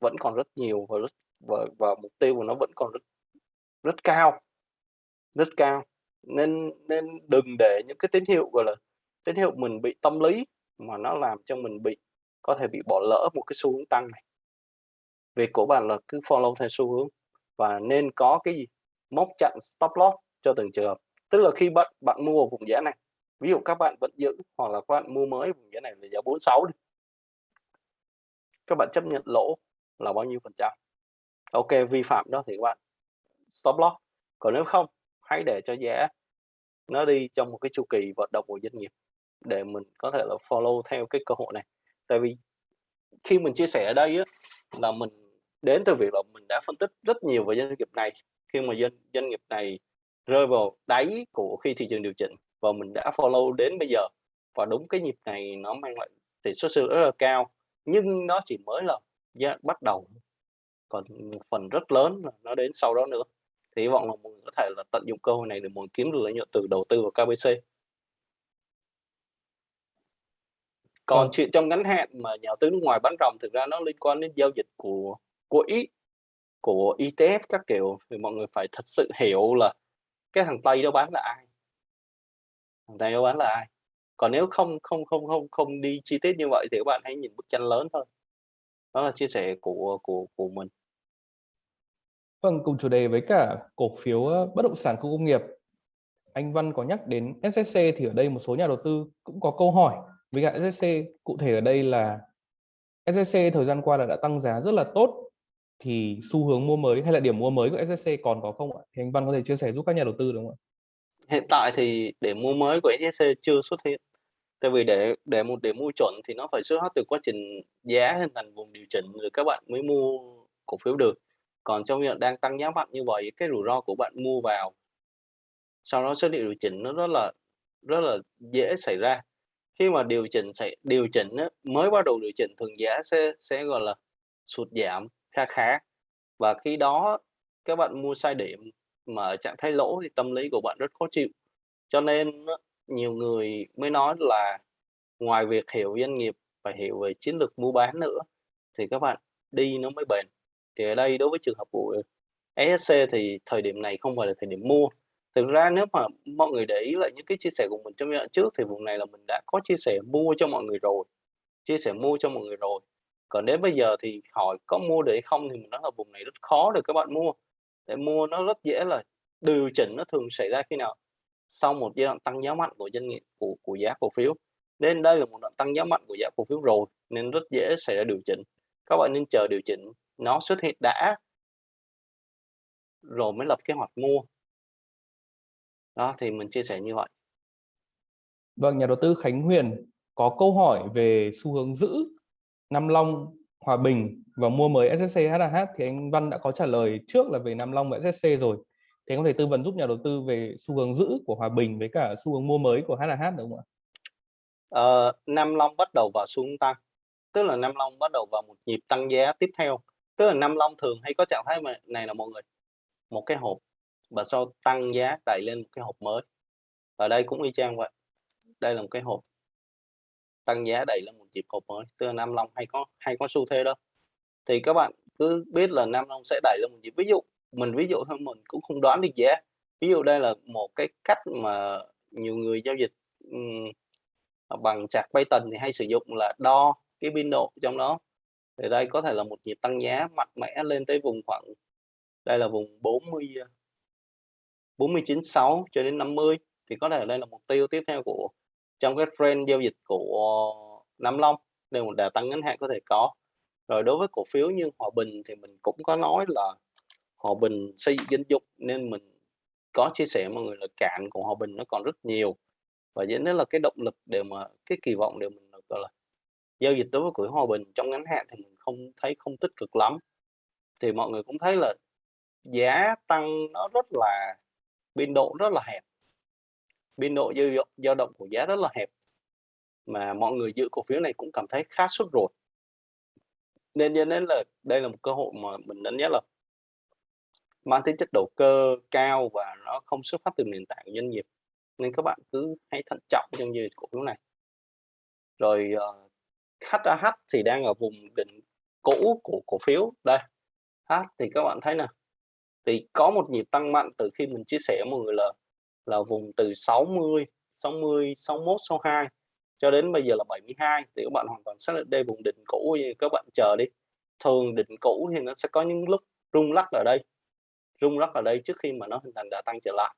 Speaker 2: Vẫn còn rất nhiều và rất và, và mục tiêu của nó vẫn còn rất rất cao rất cao. Nên nên đừng để những cái tín hiệu gọi là tín hiệu mình bị tâm lý mà nó làm cho mình bị có thể bị bỏ lỡ một cái xu hướng tăng này. Việc của bạn là cứ follow theo xu hướng và nên có cái gì? Móc chặn stop loss cho từng trường hợp. Tức là khi bạn bạn mua vùng giá này ví dụ các bạn vẫn giữ hoặc là các bạn mua mới vùng giá này là giá 46 đi các bạn chấp nhận lỗ là bao nhiêu phần trăm? Ok vi phạm đó thì các bạn stop loss. Còn nếu không hãy để cho giá nó đi trong một cái chu kỳ vận động của doanh nghiệp để mình có thể là follow theo cái cơ hội này. Tại vì khi mình chia sẻ ở đây á, là mình đến từ việc là mình đã phân tích rất nhiều về doanh nghiệp này. Khi mà doanh doanh nghiệp này rơi vào đáy của khi thị trường điều chỉnh và mình đã follow đến bây giờ. Và đúng cái nhịp này nó mang lại tỷ suất siêu rất là cao nhưng nó chỉ mới là giá bắt đầu còn phần rất lớn là nó đến sau đó nữa. Thì hy vọng là mọi người có thể là tận dụng cơ hội này để người kiếm được lợi nhuận từ đầu tư vào KBC còn
Speaker 1: Vâng.
Speaker 2: chuyện trong ngắn hạn mà nhà đầu tư nước ngoài bán ròng thực ra nó liên quan đến giao dịch của của ý của ETF các kiểu. Thì mọi người phải thật sự hiểu là cái thằng Tây đó bán là ai. Thằng Tây đó bán là ai. Còn nếu không không không không không đi chi tiết như vậy thì các bạn hãy nhìn bức tranh lớn thôi. Đó là chia sẻ của của của mình
Speaker 1: Vâng, cùng chủ đề với cả cổ phiếu bất động sản khu công nghiệp. Anh Văn có nhắc đến SSC thì ở đây một số nhà đầu tư cũng có câu hỏi với cả SSC cụ thể ở đây là SSC thời gian qua là đã tăng giá rất là tốt thì xu hướng mua mới hay là điểm mua mới của SSC còn có không ạ? Thì anh Văn có thể chia sẻ giúp các nhà đầu tư đúng không ạ?
Speaker 2: hiện tại thì điểm mua mới của SSC chưa xuất hiện tại vì để để một điểm mua chuẩn thì nó phải xuất phát từ quá trình giá hình thành vùng điều chỉnh rồi các bạn mới mua cổ phiếu được còn trong việc đang tăng giá mạnh như vậy, cái rủi ro của bạn mua vào sau đó xuất hiện điều chỉnh nó rất là rất là dễ xảy ra. Khi mà điều chỉnh sẽ điều chỉnh mới bắt đầu điều chỉnh, thường giá sẽ sẽ, gọi là, sụt giảm kha khá. Và khi đó, các bạn mua sai điểm mà ở trạng thái lỗ thì tâm lý của bạn rất khó chịu. Cho nên nhiều người mới nói là ngoài việc hiểu doanh nghiệp phải hiểu về chiến lược mua bán nữa, thì các bạn đi nó mới bền thì ở đây đối với trường hợp của ESC thì thời điểm này không phải là thời điểm mua. Thực ra nếu mà mọi người để ý lại những cái chia sẻ của mình trong giai đoạn trước thì vùng này là mình đã có chia sẻ mua cho mọi người rồi, chia sẻ mua cho mọi người rồi. Còn đến bây giờ thì hỏi có mua để không thì mình nói là vùng này rất khó để các bạn mua. Để mua nó rất dễ là điều chỉnh nó thường xảy ra khi nào? Sau một giai đoạn tăng giá mạnh của doanh nghiệp, của của giá cổ phiếu. Nên đây là một đoạn tăng giá mạnh của giá cổ phiếu rồi, nên rất dễ xảy ra điều chỉnh. Các bạn nên chờ điều chỉnh nó xuất hiện đã rồi mới lập kế hoạch mua đó thì mình chia sẻ như vậy
Speaker 1: Vâng, nhà đầu tư Khánh Huyền có câu hỏi về xu hướng giữ Nam Long, Hòa Bình và mua mới SSC HAH thì anh Văn đã có trả lời trước là về Nam Long và SSC rồi. Thì anh có thể tư vấn giúp nhà đầu tư về xu hướng giữ của Hòa Bình với cả xu hướng mua mới của HAH được không ạ?
Speaker 2: Ờ, Nam Long bắt đầu vào xu hướng tăng tức là Nam Long bắt đầu vào một nhịp tăng giá tiếp theo tức là Nam Long thường hay có trạng thái mà này là mọi người. Một cái hộp và sau tăng giá đẩy lên một cái hộp mới. Ở đây cũng y chang vậy. Đây là một cái hộp. Tăng giá đẩy lên một nhịp hộp mới. Tức là Nam Long hay có hay có xu thế đó. Thì các bạn cứ biết là Nam Long sẽ đẩy lên một nhịp. Ví dụ mình ví dụ thôi mình cũng không đoán được giá. Ví dụ đây là một cái cách mà nhiều người giao dịch um, bằng bay Python thì hay sử dụng là đo cái biên độ trong đó thì đây có thể là một nhịp tăng giá mạnh mẽ lên tới vùng khoảng, đây là vùng 40 49.6 ờ, cho đến 50 thì có thể đây là mục tiêu tiếp theo của, trong cái trend giao dịch của Nam Long. Đây một đà tăng ngắn hạn có thể có. Rồi đối với cổ phiếu như Hòa Bình thì mình cũng có nói là Hòa Bình xây dựng danh dục nên mình có chia sẻ mọi người là cạn của Hòa Bình nó còn rất nhiều. Và dẫn đến là cái động lực để mà, cái kỳ vọng để mình, gọi là giao dịch đối với quỹ Hòa Bình trong ngắn hạn thì mình không thấy không tích cực lắm. Thì mọi người cũng thấy là giá tăng nó rất là biên độ rất là hẹp. Biên độ dao dao động của giá rất là hẹp. Mà mọi người giữ cổ phiếu này cũng cảm thấy khá sốt ruột. Nên cho nên là đây là một cơ hội mà mình đánh giá là mang tính chất đầu cơ cao và nó không xuất phát từ nền tảng của doanh nghiệp. Nên các bạn cứ hãy thận trọng trong giao dịch cổ phiếu này. Rồi uh, HAH thì đang ở vùng đỉnh cũ của cổ phiếu đây H thì các bạn thấy nè thì có một nhịp tăng mạnh từ khi mình chia sẻ mọi người là là vùng từ 60 60 61 62 cho đến bây giờ là 72 thì các bạn hoàn toàn xác định đây vùng đỉnh cũ các bạn chờ đi thường đỉnh cũ thì nó sẽ có những lúc rung lắc ở đây rung lắc ở đây trước khi mà nó hình thành đà tăng trở lại.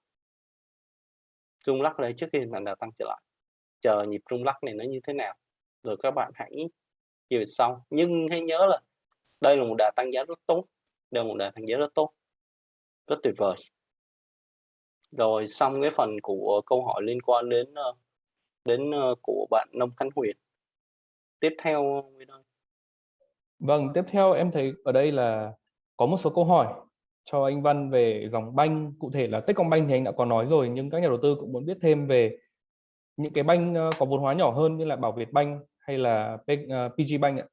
Speaker 2: Rung lắc ở đây trước khi hình thành đà tăng trở lại. Chờ nhịp rung lắc này nó như thế nào, rồi các bạn hãy giao xong sau. Nhưng hãy nhớ là đây là một đà tăng giá rất tốt, đây là một đà tăng giá rất tốt, rất tuyệt vời. Rồi xong cái phần của câu hỏi liên quan đến ờ, đến ờ, của bạn Nông Khánh Huyền. Tiếp theo
Speaker 1: Vâng, tiếp theo em thấy ở đây là có một số câu hỏi cho anh Văn về dòng banh, cụ thể là Techcombank thì anh đã có nói rồi nhưng các nhà đầu tư cũng muốn biết thêm về những cái banh ờ, có vốn hóa nhỏ hơn như là Bảo Việt Banh hay là PG ờ, Bank ạ.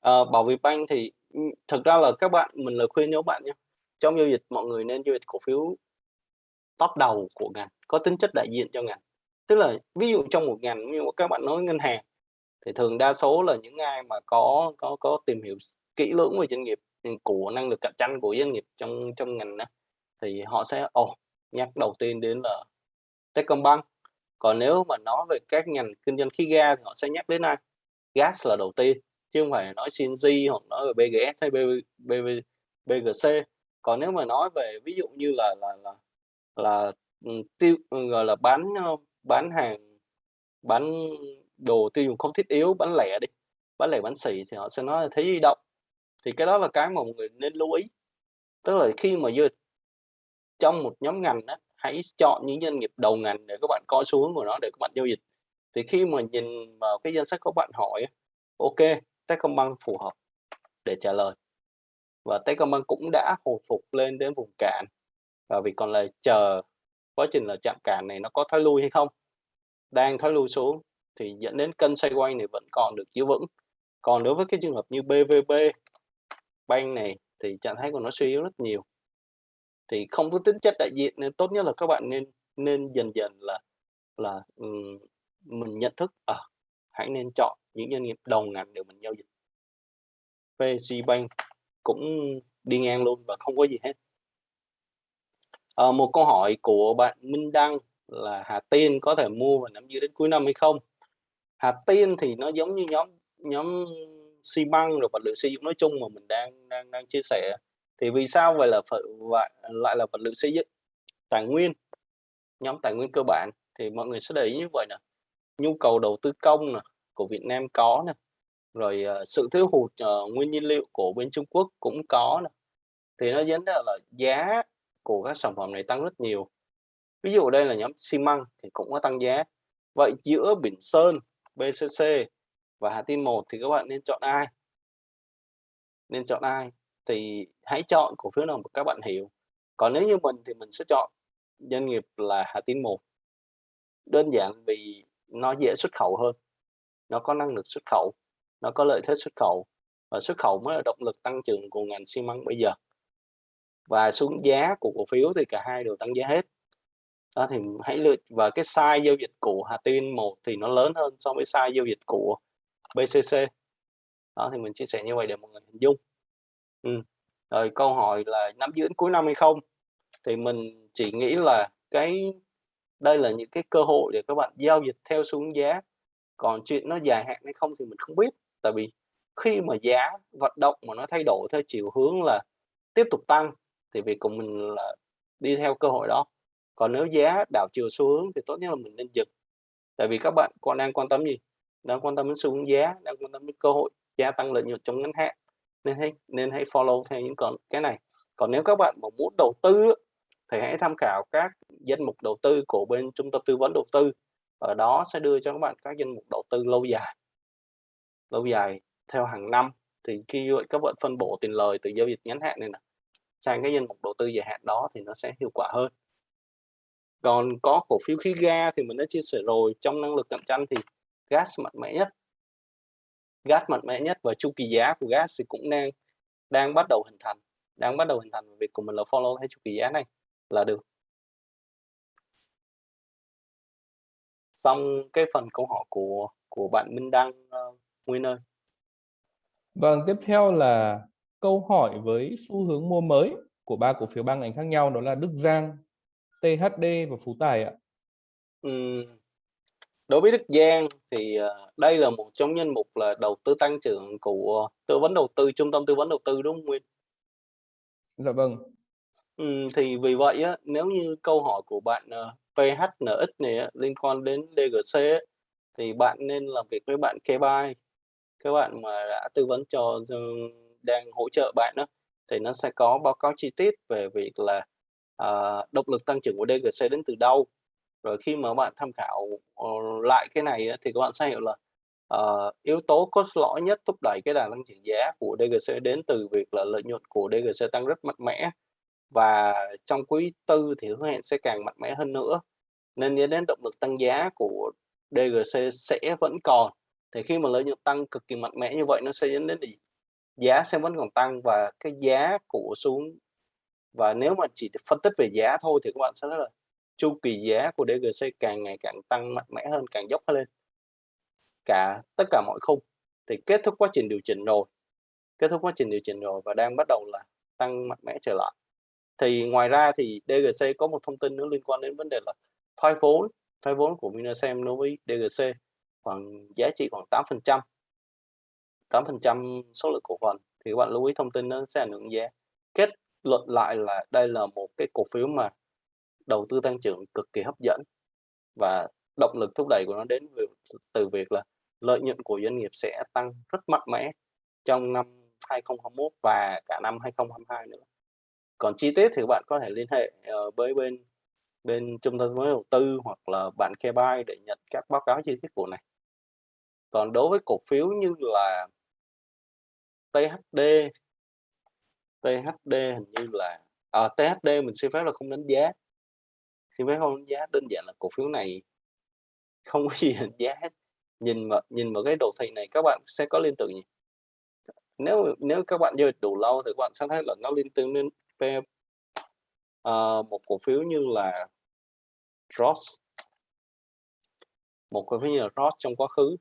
Speaker 2: À, Bảo Việt Bank thì ừ, thực ra là các bạn mình lời khuyên nếu bạn nhé. Trong giao dịch mọi người nên giao dịch cổ phiếu top đầu của ngành, có tính chất đại diện cho ngành. Tức là ví dụ trong một ngành như các bạn nói ngân hàng thì thường đa số là những ai mà có có có tìm hiểu kỹ lưỡng về doanh nghiệp ừ, của năng lực cạnh tranh của doanh nghiệp trong trong ngành đó thì họ sẽ ồ oh, nhắc đầu tiên đến là Techcombank còn nếu mà nói về các ngành kinh doanh khí ga thì họ sẽ nhắc đến ai? Gas là đầu tiên chứ không phải nói CNG hoặc nói về BGS hay BGC còn nếu mà nói về ví dụ như là là là là ừ, tiêu ừ, gọi là bán ờ, bán hàng bán đồ tiêu dùng không thiết yếu bán lẻ đi bán lẻ bán xỉ thì họ sẽ nói là thế di động. Thì cái đó là cái mà mọi người nên lưu ý. Tức là khi mà vừa trong một nhóm ngành đó, hãy chọn những doanh nghiệp đầu ngành để các bạn coi xu hướng của nó, để các bạn giao dịch. Thì khi mà nhìn vào cái danh sách các bạn hỏi ok, Techcombank phù hợp? để trả lời. Và Techcombank cũng đã hồi phục lên đến vùng cạn. Và vì còn là chờ quá trình là chạm cản này nó có thoái lui hay không? Đang thoái lui xuống thì dẫn đến cân xoay quay này vẫn còn được giữ vững. Còn đối với cái trường hợp như BVB bank này thì trạng thái của nó suy yếu rất nhiều thì không có tính chất đại diện nên tốt nhất là các bạn nên nên dần dần là là um, mình nhận thức ở à, hãy nên chọn những doanh nghiệp đầu ngành để mình giao dịch. VC Bank cũng đi ngang luôn và không có gì hết. À, một câu hỏi của bạn Minh Đăng là Hà Tiên có thể mua và nắm giữ đến cuối năm hay không? Hà Tiên thì nó giống như nhóm nhóm xi măng rồi vật liệu xây dựng nói chung mà mình đang đang đang chia sẻ thì vì sao vậy là phải lại là vật liệu xây dựng? Tài nguyên nhóm tài nguyên cơ bản thì mọi người sẽ để ý như vậy nè. Nhu cầu đầu tư công nè của Việt Nam có nè. Rồi uh, sự thiếu hụt uh, nguyên nhiên liệu của bên Trung Quốc cũng có nè. Thì nó dẫn đến là giá của các sản phẩm này tăng rất nhiều. Ví dụ đây là nhóm xi măng thì cũng có tăng giá. Vậy giữa Bình Sơn BCC và Hà tiên một thì các bạn nên chọn ai? Nên chọn ai? Thì hãy chọn cổ phiếu nào mà các bạn hiểu. Còn nếu như mình thì mình sẽ chọn doanh nghiệp là Hà Tin một. Đơn giản vì nó dễ xuất khẩu hơn. Nó có năng lực xuất khẩu, nó có lợi thế xuất khẩu và xuất khẩu mới là động lực tăng trưởng của ngành xi măng bây giờ. Và xuống giá của cổ phiếu thì cả hai đều tăng giá hết. Đó thì hãy lựa, và cái size giao dịch của Hà Tiên một thì nó lớn hơn so với size giao dịch của BCC đó thì mình chia sẻ như vậy để mọi người hình dung ừ. rồi câu hỏi là nắm giữ cuối năm hay không? Thì mình chỉ nghĩ là cái, đây là những cái cơ hội để các bạn giao dịch theo xu hướng giá. Còn chuyện nó dài hạn hay không thì mình không biết. Tại vì khi mà giá vận động mà nó thay đổi theo chiều hướng là tiếp tục tăng, thì việc của mình là đi theo cơ hội đó. Còn nếu giá đảo chiều xu hướng thì tốt nhất là mình nên dừng. Tại vì các bạn còn đang quan tâm gì? Đang quan tâm đến xu hướng giá, đang quan tâm đến cơ hội gia tăng lợi nhuận trong ngắn hạn nên hãy nên hãy follow theo những con, cái này. Còn nếu các bạn mà muốn đầu tư thì hãy tham khảo các danh mục đầu tư của bên trung tâm tư vấn đầu tư. Ở đó sẽ đưa cho các bạn các danh mục đầu tư lâu dài lâu dài theo hàng năm. Thì khi các bạn phân bổ tiền lời từ giao dịch ngắn hạn này nè, sang cái danh mục đầu tư dài hạn đó thì nó sẽ hiệu quả hơn. Còn có cổ phiếu khí ga thì mình đã chia sẻ rồi. Trong năng lực cạnh tranh thì gas mạnh mẽ nhất gas mạnh mẽ nhất và chu kỳ giá của gas thì cũng đang đang bắt đầu hình thành đang bắt đầu hình thành. Việc của mình là follow theo chu kỳ giá này là được. Xong cái phần câu hỏi của của bạn Minh Đăng uh, Nguyên ơi.
Speaker 1: Vâng tiếp theo là câu hỏi với xu hướng mua mới của ba cổ phiếu ba ngành khác nhau đó là Đức Giang THD và Phú Tài ạ.
Speaker 2: Uhm, đối với Đức Giang thì uh, đây là một trong nhân mục là đầu tư tăng trưởng của tư vấn đầu tư trung tâm tư vấn đầu tư đúng không Nguyên?
Speaker 1: Dạ vâng.
Speaker 2: Ừm, thì vì vậy á, nếu như câu hỏi của bạn, ờ, PHNX này á, liên quan đến DGC á, thì bạn nên làm việc với bạn KBuy. Cái bạn mà đã tư vấn cho cho đang hỗ trợ bạn á, thì nó sẽ có báo cáo chi tiết về việc là, ờ, động lực tăng trưởng của DGC đến từ đâu. Rồi khi mà bạn tham khảo, ờ, lại cái này thì các bạn sẽ hiểu là, uh, yếu tố cốt lõi nhất thúc đẩy cái đà tăng trưởng giá của DGC đến từ việc là lợi nhuận của DGC tăng rất mạnh mẽ. Và trong quý tư thì hứa hẹn sẽ càng mạnh mẽ hơn nữa, nên dẫn đến động lực tăng giá của DGC sẽ vẫn còn. Thì khi mà lợi nhuận tăng cực kỳ mạnh mẽ như vậy nó sẽ dẫn đến gì? Giá sẽ vẫn còn tăng và cái giá của xuống và nếu mà chỉ phân tích về giá thôi thì các bạn sẽ rất là chu kỳ giá của DGC càng ngày càng tăng mạnh mẽ hơn, càng dốc lên. Cả tất cả mọi khung thì kết thúc quá trình điều chỉnh rồi, kết thúc quá trình điều chỉnh rồi và đang bắt đầu là tăng mạnh mẽ trở lại. Thì ngoài ra thì DGC có một thông tin nữa liên quan đến vấn đề là thoái vốn, thoái vốn của Vinasem đối với DGC khoảng giá trị khoảng 8%. 8% số lượng cổ phần thì các bạn lưu ý thông tin nó sẽ ảnh hưởng giá. Kết luận lại là đây là một cái cổ phiếu mà đầu tư tăng trưởng cực kỳ hấp dẫn và động lực thúc đẩy của nó đến từ, việc là lợi nhuận của doanh nghiệp sẽ tăng rất mạnh mẽ trong năm 2021 và cả năm 2022 nữa. Còn chi tiết thì bạn có thể liên hệ ờ, với bên bên trung tâm mới đầu tư hoặc là bạn KBI để nhận các báo cáo chi tiết của này. Còn đối với cổ phiếu như là THD THD hình như là ờ, à, THD mình xin phép là không đánh giá xin phép không? Đánh giá đơn giản là cổ phiếu này không có gì đánh giá hết. Nhìn mà nhìn vào cái đồ thị này các bạn sẽ có liên tưởng gì? Nếu nếu các bạn chơi đủ lâu thì các bạn sẽ thấy là nó liên tưởng đến uh, một cổ phiếu như là Ross. Một cổ phiếu như là Ross trong quá khứ.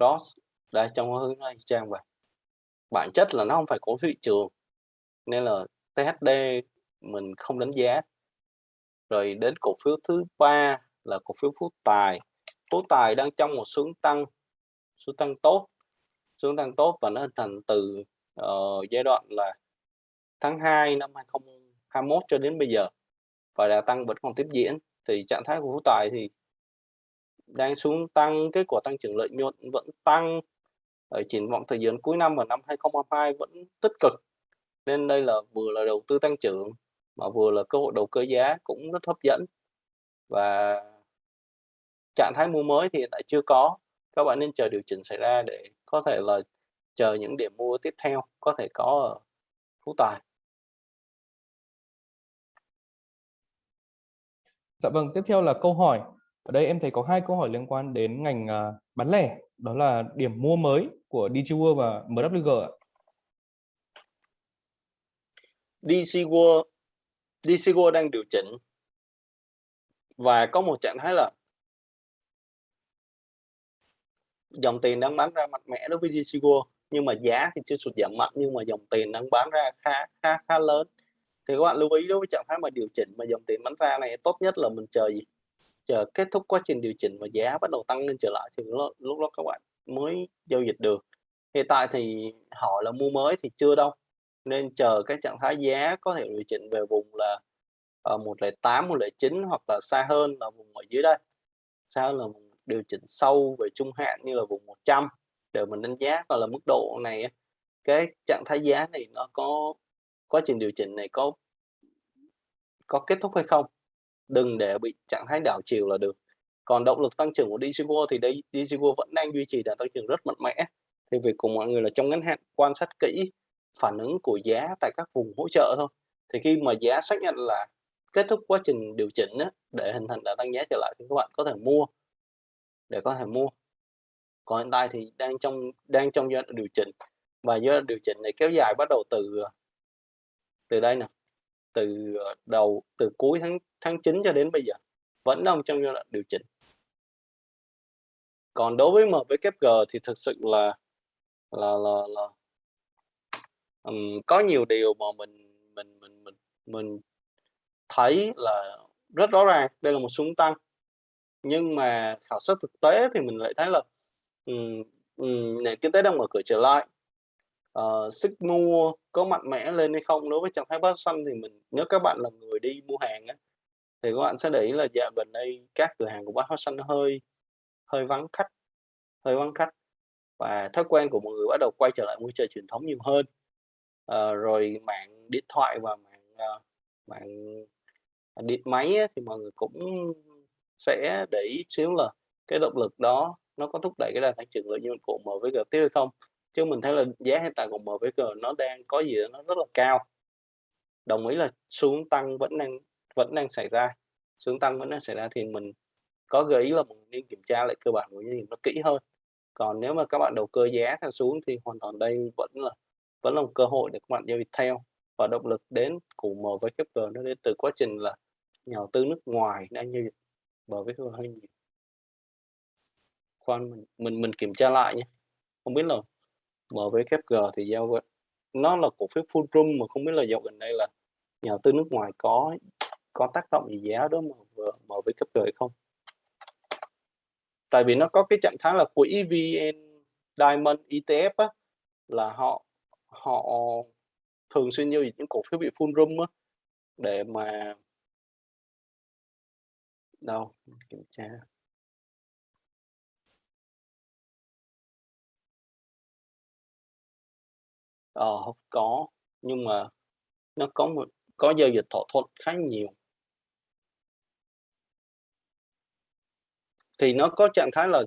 Speaker 2: Ross đây trong quá khứ nó trang vậy. Bản chất là nó không phải cổ phiếu thị trường nên là THD mình không đánh giá rồi đến cổ phiếu thứ ba là cổ phiếu Phú Tài. Phú Tài đang trong một xuống tăng xuống tăng tốt xuống tăng tốt và nó hình thành từ uh, giai đoạn là tháng 2 năm 2021 cho đến bây giờ và đà tăng vẫn còn tiếp diễn. Thì trạng thái của Phú Tài thì đang xuống tăng kết quả tăng trưởng lợi nhuận vẫn tăng. Ở triển vọng thời gian cuối năm và năm 2022 vẫn tích cực. Nên đây là vừa là đầu tư tăng trưởng mà vừa là cơ hội đầu cơ giá cũng rất hấp dẫn và trạng thái mua mới thì hiện tại chưa có các bạn nên chờ điều chỉnh xảy ra để có thể là chờ những điểm mua tiếp theo có thể có ở Phú Tài
Speaker 1: Dạ vâng, tiếp theo là câu hỏi. Ở đây em thấy có hai câu hỏi liên quan đến ngành uh, bán lẻ, đó là điểm mua mới của DG World và MWG.
Speaker 2: DC World, DC đang điều chỉnh. Và có một trạng thái là dòng tiền đang bán ra mạnh mẽ đối với DC nhưng mà giá thì chưa sụt giảm mạnh nhưng mà dòng tiền đang bán ra khá khá khá lớn. Thì các bạn lưu ý đối với trạng thái mà điều chỉnh mà dòng tiền bán ra này tốt nhất là mình chờ gì? Chờ kết thúc quá trình điều chỉnh và giá bắt đầu tăng lên trở lại thì lúc, lúc đó các bạn mới giao dịch được. Hiện tại thì hỏi là mua mới thì chưa đâu nên chờ cái trạng thái giá có thể điều chỉnh về vùng là uh, 108 109 hoặc là xa hơn là vùng ở dưới đây. Xa hơn là vùng điều chỉnh sâu về trung hạn như là vùng 100 để mình đánh giá coi là mức độ này cái trạng thái giá này nó có quá trình điều chỉnh này có có kết thúc hay không. Đừng để bị trạng thái đảo chiều là được. Còn động lực tăng trưởng của DCGO thì đây DCGO vẫn đang duy trì đà tăng trưởng rất mạnh mẽ. Thì việc của mọi người là trong ngắn hạn quan sát kỹ phản ứng của giá tại các vùng hỗ trợ thôi. Thì khi mà giá xác nhận là kết thúc quá trình điều chỉnh á, để hình thành đà tăng giá trở lại thì các bạn có thể mua. Để có thể mua. Còn hiện tại thì đang trong đang trong giai đoạn điều chỉnh. Và giai đoạn điều chỉnh này kéo dài bắt đầu từ từ đây nè từ ờ, đầu từ cuối tháng tháng 9 cho đến bây giờ vẫn đang trong giai đoạn điều chỉnh. Còn đối với MVKG thì thực sự là là là, là um, có nhiều điều mà mình mình mình mình mình thấy là rất rõ ràng đây là một súng tăng. Nhưng mà khảo sát thực tế thì mình lại thấy là um, um, nền kinh tế đang mở cửa trở lại. Uh, sức mua có mạnh mẽ lên hay không đối với trạng thái bán xanh thì mình nếu các bạn là người đi mua hàng á thì các bạn sẽ để ý là dạo gần đây các cửa hàng của bát hóa xanh nó hơi hơi vắng khách hơi vắng khách. Và thói quen của mọi người bắt đầu quay trở lại mua chợ truyền thống nhiều hơn. Ờ, rồi mạng điện thoại và mạng uh, mạng điện máy ấy, thì mọi người cũng sẽ để ý xíu là cái động lực đó nó có thúc đẩy cái đà tăng trưởng lợi nhuận của MVG tiếp hay không. Chứ mình thấy là giá hiện tại của MVG nó đang có gì đó nó rất là cao. Đồng ý là xuống tăng vẫn đang vẫn đang xảy ra. Xuống tăng vẫn đang xảy ra thì mình có gợi ý là mình nên kiểm tra lại cơ bản của doanh nghiệp nó kỹ hơn. Còn nếu mà các bạn đầu cơ giá theo xuống thì hoàn toàn đây vẫn là vẫn là một cơ hội để các bạn giao dịch theo và động lực đến của MVKG nó đến từ quá trình là nhà đầu tư nước ngoài đang giao dịch MVKG hơi nhiều. Khoan mình mình mình kiểm tra lại nhé không biết là MVKG thì giao nó là cổ phiếu full room mà không biết là dạo gần đây là nhà đầu tư nước ngoài có có tác động gì giá đó mà MVKG hay không? Tại vì nó có cái trạng thái là quỹ VN Diamond ETF á, là họ họ thường xuyên giao dịch những cổ phiếu bị full room á, để mà đâu? Kiểm tra. Ờ không có nhưng mà nó có một có giao dịch thỏa thuận khá nhiều. Thì nó có trạng thái là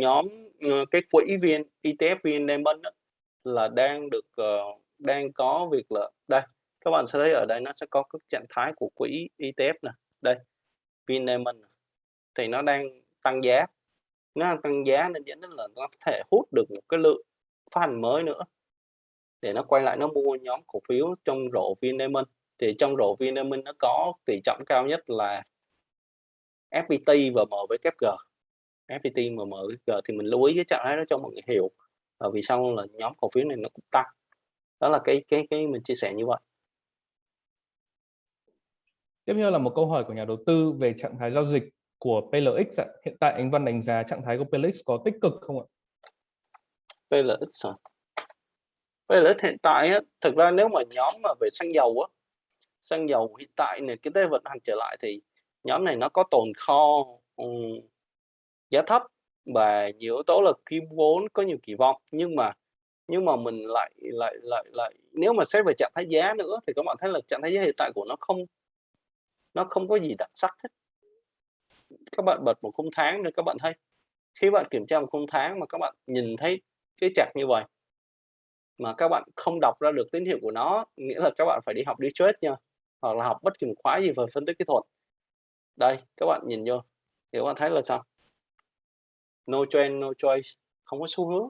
Speaker 2: nhóm ờ, cái quỹ viên ETF VN Diamond đó, là đang được uh, đang có việc là đây các bạn sẽ thấy ở đây nó sẽ có các trạng thái của quỹ ETF nè. Đây VN thì nó đang tăng giá. Nó đang tăng giá nên dẫn đến là nó có thể hút được một cái lượng phát hành mới nữa. Để nó quay lại nó mua nhóm cổ phiếu trong rổ VN thì trong rổ VN nó có tỷ trọng cao nhất là FPT và MWG FPT và MVKG thì mình lưu ý cái trạng thái đó cho mọi người hiểu và vì sao là nhóm cổ phiếu này nó cũng tăng đó là cái cái cái mình chia sẻ như vậy
Speaker 1: tiếp theo là một câu hỏi của nhà đầu tư về trạng thái giao dịch của PLX ạ. hiện tại anh Văn đánh giá trạng thái của PLX có tích cực không ạ
Speaker 2: PLX à? PLX hiện tại á, thực ra nếu mà nhóm mà về xăng dầu á xăng dầu hiện tại này cái tế vận hành trở lại thì nhóm này nó có tồn kho um, giá thấp và nhiều yếu tố là kim vốn có nhiều kỳ vọng, nhưng mà nhưng mà mình lại lại lại lại, nếu mà xét về trạng thái giá nữa thì các bạn thấy là trạng thái giá hiện tại của nó không nó không có gì đặc sắc hết. Các bạn bật một khung tháng rồi các bạn thấy, khi bạn kiểm tra một khung tháng mà các bạn nhìn thấy cái chặt như vậy, mà các bạn không đọc ra được tín hiệu của nó, nghĩa là các bạn phải đi học đi trade nha, hoặc là học bất kỳ một khóa gì về phân tích kỹ thuật. Đây, các bạn nhìn vô, thì các bạn thấy là sao? No trend no choice không có xu hướng.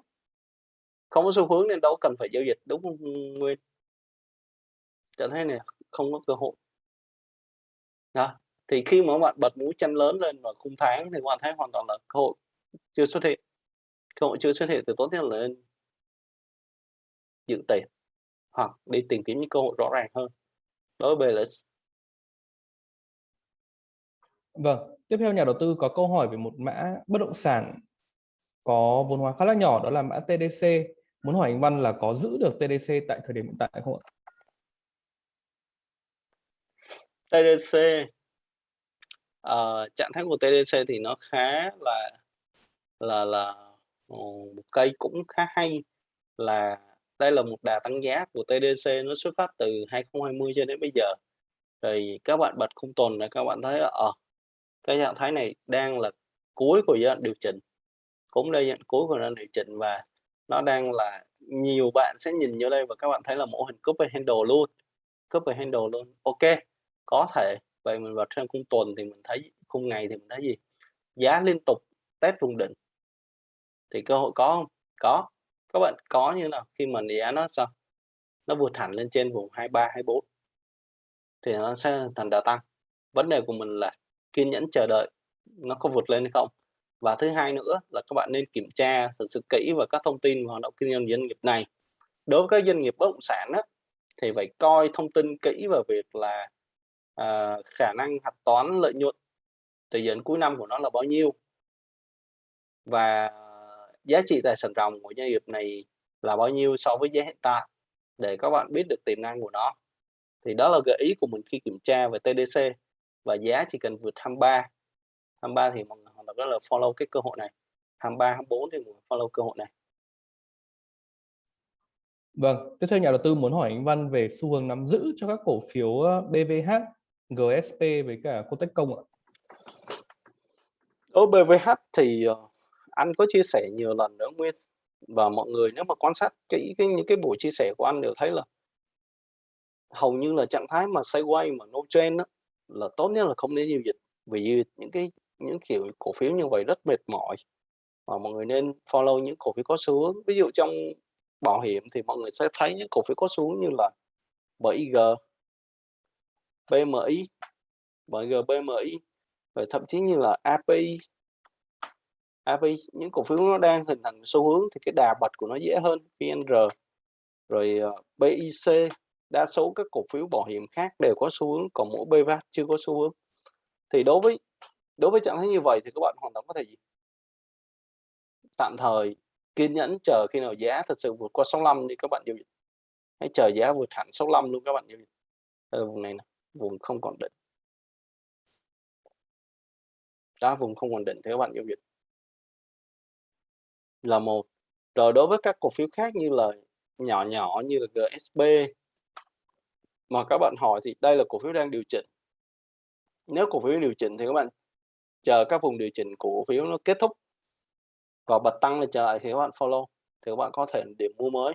Speaker 2: Không có xu hướng nên đâu cần phải giao dịch đúng không nguyên? Trở thấy này không có cơ hội. Đó. thì khi mà bạn bật mũi chân lớn lên vào khung tháng thì bạn thấy hoàn toàn là cơ hội chưa xuất hiện. Cơ hội chưa xuất hiện thì tốt nhất là nên giữ tiền hoặc đi tìm kiếm những cơ hội rõ ràng hơn. Đối với là
Speaker 1: Vâng, tiếp theo nhà đầu tư có câu hỏi về một mã bất động sản có vốn hóa khá là nhỏ đó là mã TDC. Muốn hỏi anh Văn là có giữ được TDC tại thời điểm hiện tại không ạ?
Speaker 2: TDC uh, ờ, trạng thái của TDC thì nó khá là là là ờ, một cây cũng khá hay là đây là một đà tăng giá của TDC nó xuất phát từ 2020 cho đến bây giờ thì các bạn bật khung tuần là các bạn thấy ở uh, ờ, cái trạng thái này đang là cuối của giai đoạn điều chỉnh. Cũng đây giai cuối của giai đoạn điều chỉnh và nó đang là nhiều bạn sẽ nhìn vô đây và các bạn thấy là mẫu hình copy handle luôn. Copy handle luôn. Ok, có thể. Vậy mình vào trên khung tuần thì mình thấy, khung ngày thì mình thấy gì? Giá liên tục test vùng đỉnh. Thì cơ hội có không? Có. Các bạn có như nào? Khi mà giá nó sao? Nó vượt hẳn lên trên vùng 23 24 thì nó sẽ thành đà tăng. Vấn đề của mình là kiên nhẫn chờ đợi nó có vượt lên hay không. Và thứ hai nữa là các bạn nên kiểm tra thật sự kỹ và các thông tin hoạt động kinh doanh doanh nghiệp này. Đối với các doanh nghiệp bất động sản á, thì phải coi thông tin kỹ vào việc là à, khả năng hạch toán lợi nhuận thời gian cuối năm của nó là bao nhiêu. Và giá trị tài sản ròng của doanh nghiệp này là bao nhiêu so với giá hiện tại để các bạn biết được tiềm năng của nó. Thì đó là gợi ý của mình khi kiểm tra về TDC và giá chỉ cần vượt 23. 23 thì mọi người hoàn toàn rất là follow cái cơ hội này. 23, 24 thì mọi người follow cơ hội này.
Speaker 1: Vâng, tiếp theo nhà đầu tư muốn hỏi anh Văn về xu hướng nắm giữ cho các cổ phiếu BVH, GSP với cả Cotechcom ạ.
Speaker 2: Đối với BVH thì uh, anh có chia sẻ nhiều lần nữa Nguyên và mọi người nếu mà quan sát cái, cái những cái buổi chia sẻ của anh đều thấy là hầu như là trạng thái mà sideways mà no trend đó, là tốt nhất là không nên giao dịch. Vì những cái những kiểu cổ phiếu như vậy rất mệt mỏi và mọi người nên follow những cổ phiếu có xu hướng. Ví dụ trong bảo hiểm thì mọi người sẽ thấy những cổ phiếu có xu hướng như là BIG, BMI, BG, BMI và thậm chí như là API API những cổ phiếu nó đang hình thành xu hướng thì cái đà bật của nó dễ hơn PNR, rồi ờ, BIC đa số các cổ phiếu bảo hiểm khác đều có xu hướng, còn mỗi BVAT chưa có xu hướng. Thì đối với đối với trạng thái như vậy thì các bạn hoàn toàn có thể gì? Tạm thời kiên nhẫn chờ khi nào giá thật sự vượt qua 65 đi, các bạn giao dịch. Hãy chờ giá vượt hẳn 65 luôn, các bạn giao dịch. Ở vùng này nè, vùng không còn định. Đó, vùng không còn định thì các bạn giao dịch. Là một. Rồi đối với các cổ phiếu khác như là nhỏ nhỏ như là GSB mà các bạn hỏi thì đây là cổ phiếu đang điều chỉnh. Nếu cổ phiếu điều chỉnh thì các bạn chờ các vùng điều chỉnh cổ phiếu nó kết thúc và bật tăng lên trở lại thì các bạn follow, thì các bạn có thể điểm mua mới.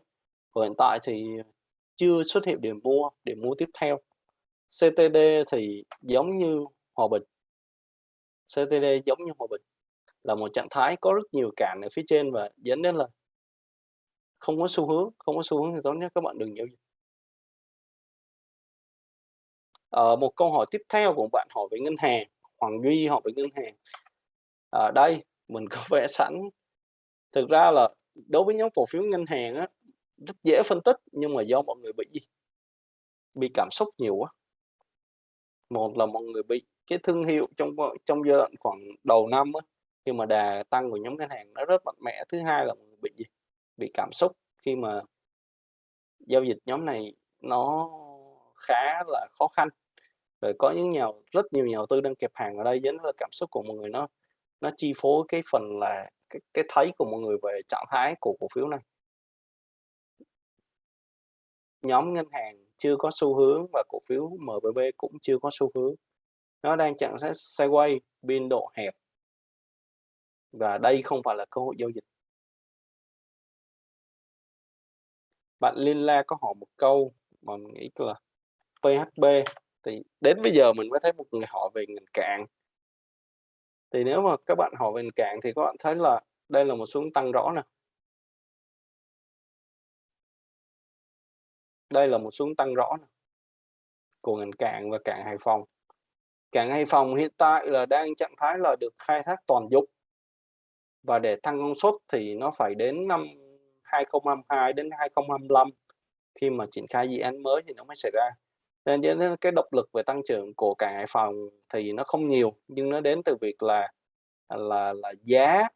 Speaker 2: Và hiện tại thì chưa xuất hiện điểm mua điểm mua tiếp theo. CTD thì giống như Hòa Bình. CTD giống như Hòa Bình là một trạng thái có rất nhiều cản ở phía trên và dẫn đến là không có xu hướng, không có xu hướng thì tốt nhất các bạn đừng giao dịch ờ, một câu hỏi tiếp theo của bạn hỏi về ngân hàng Hoàng Duy hỏi về ngân hàng. Ở đây mình có vẽ sẵn. Thực ra là đối với nhóm cổ phiếu ngân hàng á rất dễ phân tích nhưng mà do mọi người bị gì? Bị cảm xúc nhiều quá. Một là mọi người bị cái thương hiệu trong trong giai đoạn khoảng đầu năm á khi mà đà tăng của nhóm ngân hàng nó rất mạnh mẽ. Thứ hai là bị gì? Bị cảm xúc khi mà giao dịch nhóm này nó khá là khó khăn. Rồi có những nhà rất nhiều nhà đầu tư đang kẹp hàng ở đây dẫn là cảm xúc của mọi người nó nó chi phối cái phần là cái, cái thấy của mọi người về trạng thái của cổ phiếu này. Nhóm ngân hàng chưa có xu hướng và cổ phiếu MBB cũng chưa có xu hướng. Nó đang trạng thái sideways biên độ hẹp. Và đây không phải là cơ hội giao dịch. Bạn Liên La có hỏi một câu mà mình nghĩ là PHB thì đến bây giờ mình mới thấy một người hỏi về ngành cạn. Thì nếu mà các bạn hỏi về ngành cạn thì các bạn thấy là đây là một xuống tăng rõ nè. Đây là một xuống tăng rõ nè, của ngành cạn và cạn Hải Phòng. Cạn Hải Phòng hiện tại là đang trạng thái là được khai thác toàn dụng và để tăng công suất thì nó phải đến năm 2022 đến 2025 khi mà triển khai dự án mới thì nó mới xảy ra. Ờ, nên nên cái động lực về tăng trưởng của cảng Hải Phòng thì nó không nhiều, nhưng nó đến từ việc là à, là là giá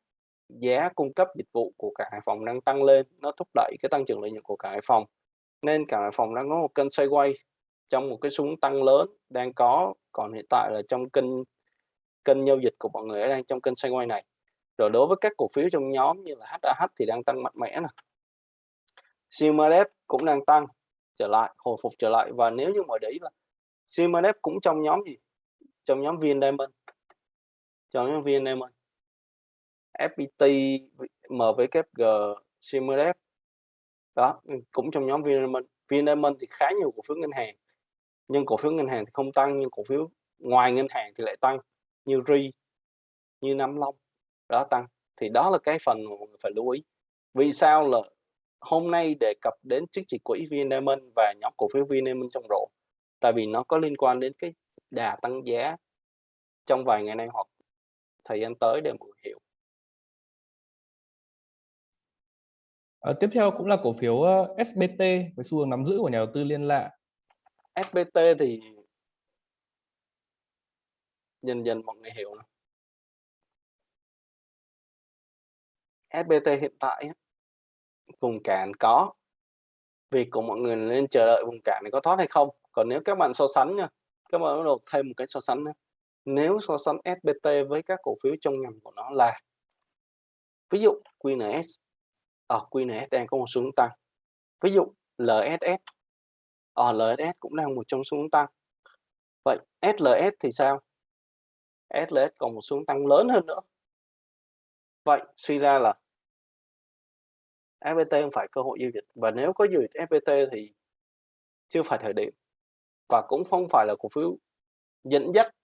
Speaker 2: giá cung cấp dịch vụ của cảng Hải Phòng đang tăng lên, nó thúc đẩy cái tăng trưởng lợi nhuận của cảng Hải Phòng. Nên cảng Hải Phòng đang có một kênh xoay quay trong một cái súng tăng lớn đang có, còn hiện tại là trong kênh kênh giao dịch của mọi người đang trong kênh xoay quay này. Rồi đối với các cổ phiếu trong nhóm như là HAH thì đang tăng mạnh mẽ nè. Simadev cũng đang tăng trở lại, hồi phục trở lại. Và nếu như mà đấy là Simadev cũng trong nhóm gì? Trong nhóm viên Diamond trong nhóm viên Diamond FPT MWG Simadev đó ừ, cũng trong nhóm viên Diamond viên Diamond thì khá nhiều cổ phiếu ngân hàng. Nhưng cổ phiếu ngân hàng thì không tăng, nhưng cổ phiếu ngoài ngân hàng thì lại tăng. Như RI, như Nam Long, đó, tăng. Thì đó là cái phần mà mọi người phải lưu ý. Vì sao là hôm nay đề cập đến chứng chỉ quỹ Diamond và nhóm cổ phiếu Diamond trong rổ tại vì nó có liên quan đến cái đà tăng giá trong vài ngày nay hoặc thời gian tới để mọi người hiểu
Speaker 1: À, tiếp theo cũng là cổ phiếu ờ, SBT với xu hướng nắm giữ của nhà đầu tư liên lạ.
Speaker 2: SBT thì dần dần mọi người hiểu này. SBT hiện tại vùng cản có. Việc của mọi người nên chờ đợi vùng cản này có thoát hay không. Còn nếu các bạn so sánh nha, các bạn bắt đầu thêm một cái so sánh nữa. Nếu so sánh SBT với các cổ phiếu trong ngành của nó là ví dụ QNS ở ờ, à, QNS đang có một xu hướng tăng. Ví dụ LSS ở à, ờ, LSS cũng đang một trong xu hướng tăng. Vậy SLS thì sao? SLS còn một xu hướng tăng lớn hơn nữa. Vậy suy ra là FPT không phải cơ hội giao dịch và nếu có giao dịch FPT thì chưa phải thời điểm và cũng không phải là cổ phiếu dẫn dắt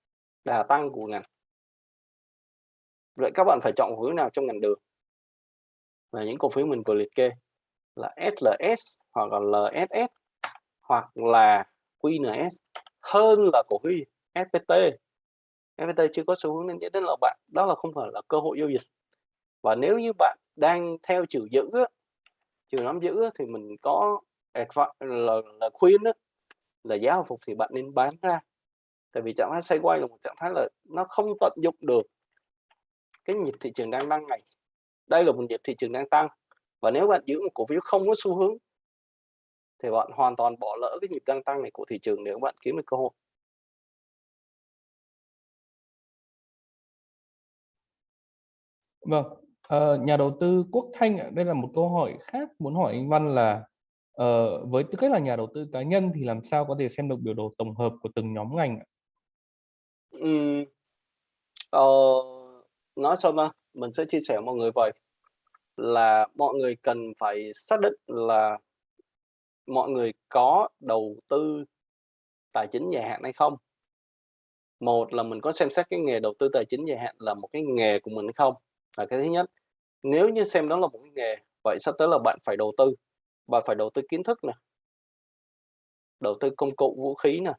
Speaker 2: đà tăng của ngành. Vậy các bạn phải chọn cổ phiếu nào trong ngành đường? Là những cổ phiếu mình vừa liệt kê là SLS hoặc là LSS hoặc là QNS hơn là cổ phiếu FPT. FPT chưa có xu hướng nên dẫn đến là bạn đó là không phải là cơ hội giao dịch. Và nếu như bạn đang theo chiều giữ á, nắm giữ thì mình có là, là khuyên đó là giá hồi phục thì bạn nên bán ra. Tại vì trạng thái xoay quay là một trạng thái là nó không tận dụng được cái nhịp thị trường đang tăng này. Đây là một nhịp thị trường đang tăng và nếu bạn giữ một cổ phiếu không có xu hướng thì bạn hoàn toàn bỏ lỡ cái nhịp đang tăng này của thị trường nếu bạn kiếm được cơ hội.
Speaker 1: Vâng, ờ, nhà đầu tư Quốc Thanh đây là một câu hỏi khác muốn hỏi anh Văn là ờ, với tư cách là nhà đầu tư cá nhân thì làm sao có thể xem được biểu đồ tổng hợp của từng nhóm ngành ạ?
Speaker 2: Ờ, nói sao ta? Mình sẽ chia sẻ với mọi người vậy, là mọi người cần phải xác định là mọi người có đầu tư tài chính dài hạn hay không. Một là mình có xem xét cái nghề đầu tư tài chính dài hạn là một cái nghề của mình hay không, là cái thứ nhất. Nếu như xem đó là một cái nghề, vậy sắp tới là bạn phải đầu tư, bạn phải đầu tư kiến thức nè. Đầu tư công cụ, vũ khí nè,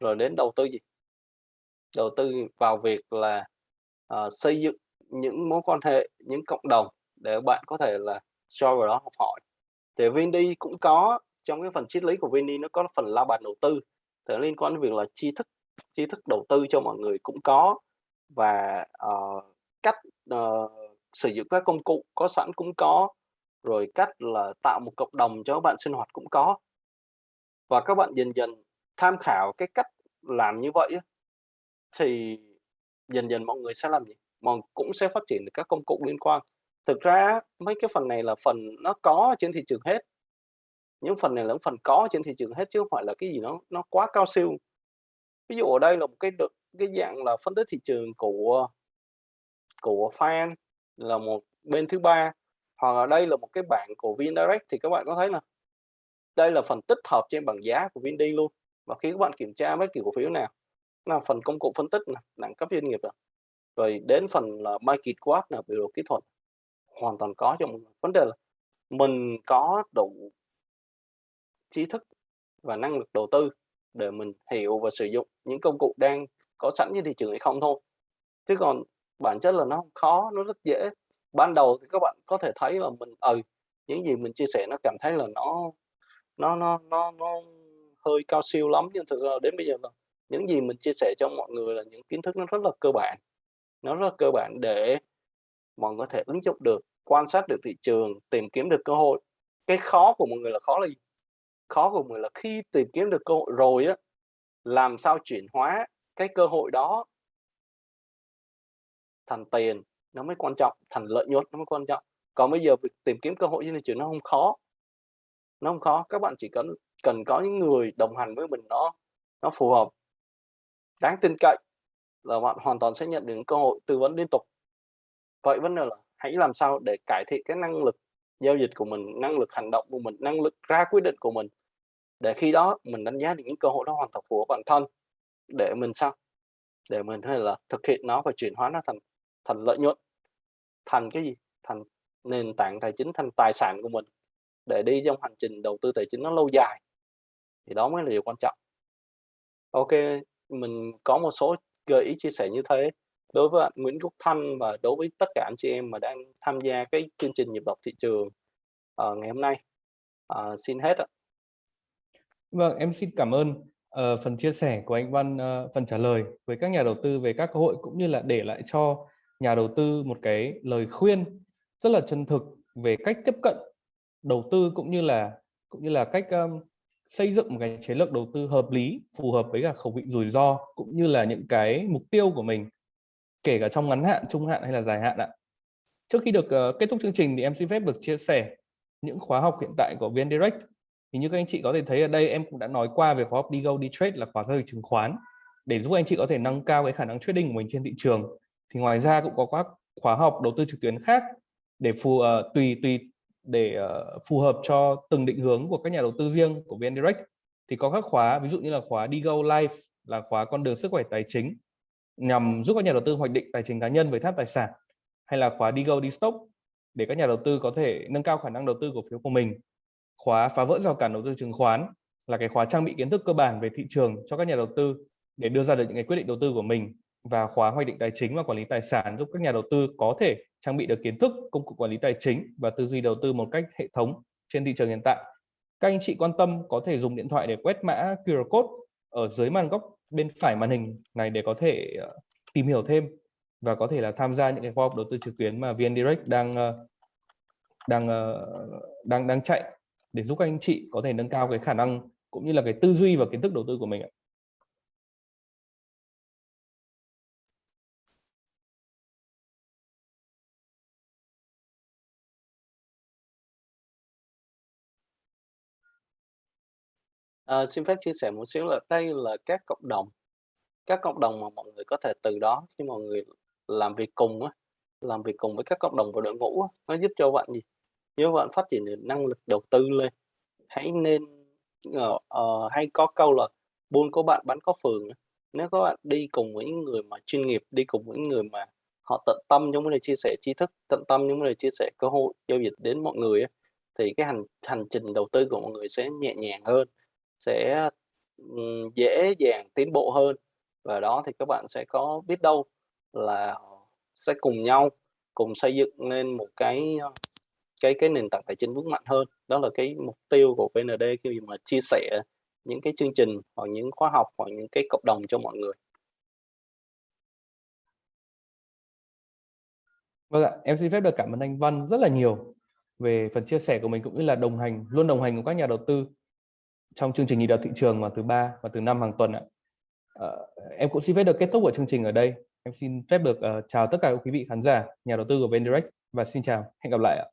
Speaker 2: rồi đến đầu tư gì? đầu tư vào việc là uh, xây dựng những mối quan hệ những cộng đồng để bạn có thể là cho vào đó học hỏi thì Vindy cũng có trong cái phần triết lý của Vindy nó có phần la bàn đầu tư thì liên quan đến việc là tri thức tri thức đầu tư cho mọi người cũng có và uh, cách uh, sử dụng các công cụ, có sẵn cũng có, rồi cách là tạo một cộng đồng cho các bạn sinh hoạt cũng có và các bạn dần dần tham khảo cái cách làm như vậy thì dần dần mọi người sẽ làm gì? Mọi cũng sẽ phát triển được các công cụ liên quan. Thực ra mấy cái phần này là phần nó có trên thị trường hết. Những phần này là phần có trên thị trường hết, chứ không phải là cái gì nó nó quá cao siêu. Ví dụ ở đây là một cái cái dạng là phân tích thị trường của của fan là một bên thứ ba. Hoặc là đây là một cái bảng của VinDirect thì các bạn có thấy là đây là phần tích hợp trên bảng giá của VinD luôn. Và khi các bạn kiểm tra bất kỳ cổ phiếu nào là phần công cụ phân tích này, đẳng cấp doanh nghiệp rồi rồi đến phần là market quát là biểu đồ kỹ thuật hoàn toàn có cho vấn đề là mình có đủ trí thức và năng lực đầu tư để mình hiểu và sử dụng những công cụ đang có sẵn trên thị trường hay không thôi. Chứ còn bản chất là nó không khó nó rất dễ. Ban đầu thì các bạn có thể thấy là mình ừ những gì mình chia sẻ nó cảm thấy là nó nó nó nó, nó hơi cao siêu lắm nhưng thực ra đến bây giờ là những gì mình chia sẻ cho mọi người là những kiến thức nó rất là cơ bản. Nó rất là cơ bản để mọi người có thể ứng dụng được quan sát được thị trường tìm kiếm được cơ hội. Cái khó của mọi người là khó là gì? Khó của mọi người là khi tìm kiếm được cơ hội rồi á làm sao chuyển hóa cái cơ hội đó thành tiền, nó mới quan trọng, thành lợi nhuận nó mới quan trọng. Còn bây giờ việc tìm kiếm cơ hội trên thị trường nó không khó. Nó không khó, các bạn chỉ cần cần có những người đồng hành với mình nó nó phù hợp. Đáng tin cậy là bạn hoàn toàn sẽ nhận được cơ hội tư vấn liên tục. Vậy vấn đề là hãy làm sao để cải thiện cái năng lực giao dịch của mình, năng lực hành động của mình, năng lực ra quyết định của mình, để khi đó mình đánh giá được những cơ hội đó hoàn toàn phù hợp bản thân, để mình sao? Để mình có thể là thực hiện nó và chuyển hóa nó thành thành lợi nhuận thành cái gì? Thành nền tảng tài chính thành tài sản của mình để đi trong hành trình đầu tư tài chính nó lâu dài. Thì đó mới là điều quan trọng. Ok mình có một số gợi ý chia sẻ như thế. Đối với anh Nguyễn Quốc Thanh và đối với tất cả anh chị em mà đang tham gia cái chương trình nhịp đập thị trường uh, ngày hôm nay uh, xin hết ạ.
Speaker 1: Vâng, em xin cảm ơn uh, phần chia sẻ của anh Văn, uh, phần trả lời với các nhà đầu tư về các cơ hội cũng như là để lại cho nhà đầu tư một cái lời khuyên rất là chân thực về cách tiếp cận đầu tư cũng như là cũng như là cách um, xây dựng một cái chiến lược đầu tư hợp lý phù hợp với cả khẩu vị rủi ro cũng như là những cái mục tiêu của mình kể cả trong ngắn hạn trung hạn hay là dài hạn ạ. Trước khi được uh, kết thúc chương trình thì em xin phép được chia sẻ những khóa học hiện tại của VN Direct. Thì như các anh chị có thể thấy ở đây em cũng đã nói qua về khóa học đi go đi trade là khóa giao dịch chứng khoán để giúp anh chị có thể nâng cao cái khả năng trading của mình trên thị trường thì ngoài ra cũng có các khóa học đầu tư trực tuyến khác để phù uh, tùy tùy để uh, phù hợp cho từng định hướng của các nhà đầu tư riêng của VN Direct. Thì có các khóa ví dụ như là khóa đi go life là khóa con đường sức khỏe tài chính nhằm giúp các nhà đầu tư hoạch định tài chính cá nhân với tháp tài sản hay là khóa đi go đi stock để các nhà đầu tư có thể nâng cao khả năng đầu tư cổ phiếu của mình. Khóa phá vỡ rào cản đầu tư chứng khoán là cái khóa trang bị kiến thức cơ bản về thị trường cho các nhà đầu tư để đưa ra được những cái quyết định đầu tư của mình và khóa hoạch định tài chính và quản lý tài sản giúp các nhà đầu tư có thể trang bị được kiến thức, công cụ quản lý tài chính và tư duy đầu tư một cách hệ thống trên thị trường hiện tại. Các anh chị quan tâm có thể dùng điện thoại để quét mã QR code ở dưới màn góc bên phải màn hình này để có thể ờ, tìm hiểu thêm và có thể là tham gia những cái khóa học đầu tư trực tuyến mà VN Direct đang ờ, đang ờ, đang đang chạy để giúp các anh chị có thể nâng cao cái khả năng cũng như là cái tư duy và kiến thức đầu tư của mình ạ.
Speaker 2: À, xin phép chia sẻ một xíu là đây là các cộng đồng, các cộng đồng mà mọi người có thể từ đó khi mọi người làm việc cùng á, làm việc cùng với các cộng đồng và đội ngũ á, nó giúp cho bạn gì? Nếu bạn phát triển được năng lực đầu tư lên. Hãy nên uh, uh, hay có câu là buôn có bạn bán có phường Nếu các bạn đi cùng với những người mà chuyên nghiệp, đi cùng với những người mà họ tận tâm trong vấn đề chia sẻ tri thức, tận tâm trong vấn đề chia sẻ cơ hội giao dịch đến mọi người á, thì cái hành hành trình đầu tư của mọi người sẽ nhẹ nhàng hơn sẽ dễ dàng tiến bộ hơn. Và đó thì các bạn sẽ có biết đâu là sẽ cùng nhau cùng xây dựng nên một cái cái cái nền tảng tài chính vững mạnh hơn. Đó là cái mục tiêu của VND khi mà chia sẻ những cái chương trình hoặc những khóa học hoặc những cái cộng đồng cho mọi người.
Speaker 1: Vâng ạ, em xin phép được cảm ơn anh Văn rất là nhiều về phần chia sẻ của mình cũng như là đồng hành luôn đồng hành cùng các nhà đầu tư trong chương trình nhịp đầu thị trường vào thứ ba và thứ năm hàng tuần ạ. Uh, em cũng xin phép được kết thúc của chương trình ở đây. Em xin phép được uh, chào tất cả quý vị khán giả, nhà đầu tư của VN Direct và xin chào, hẹn gặp lại ạ.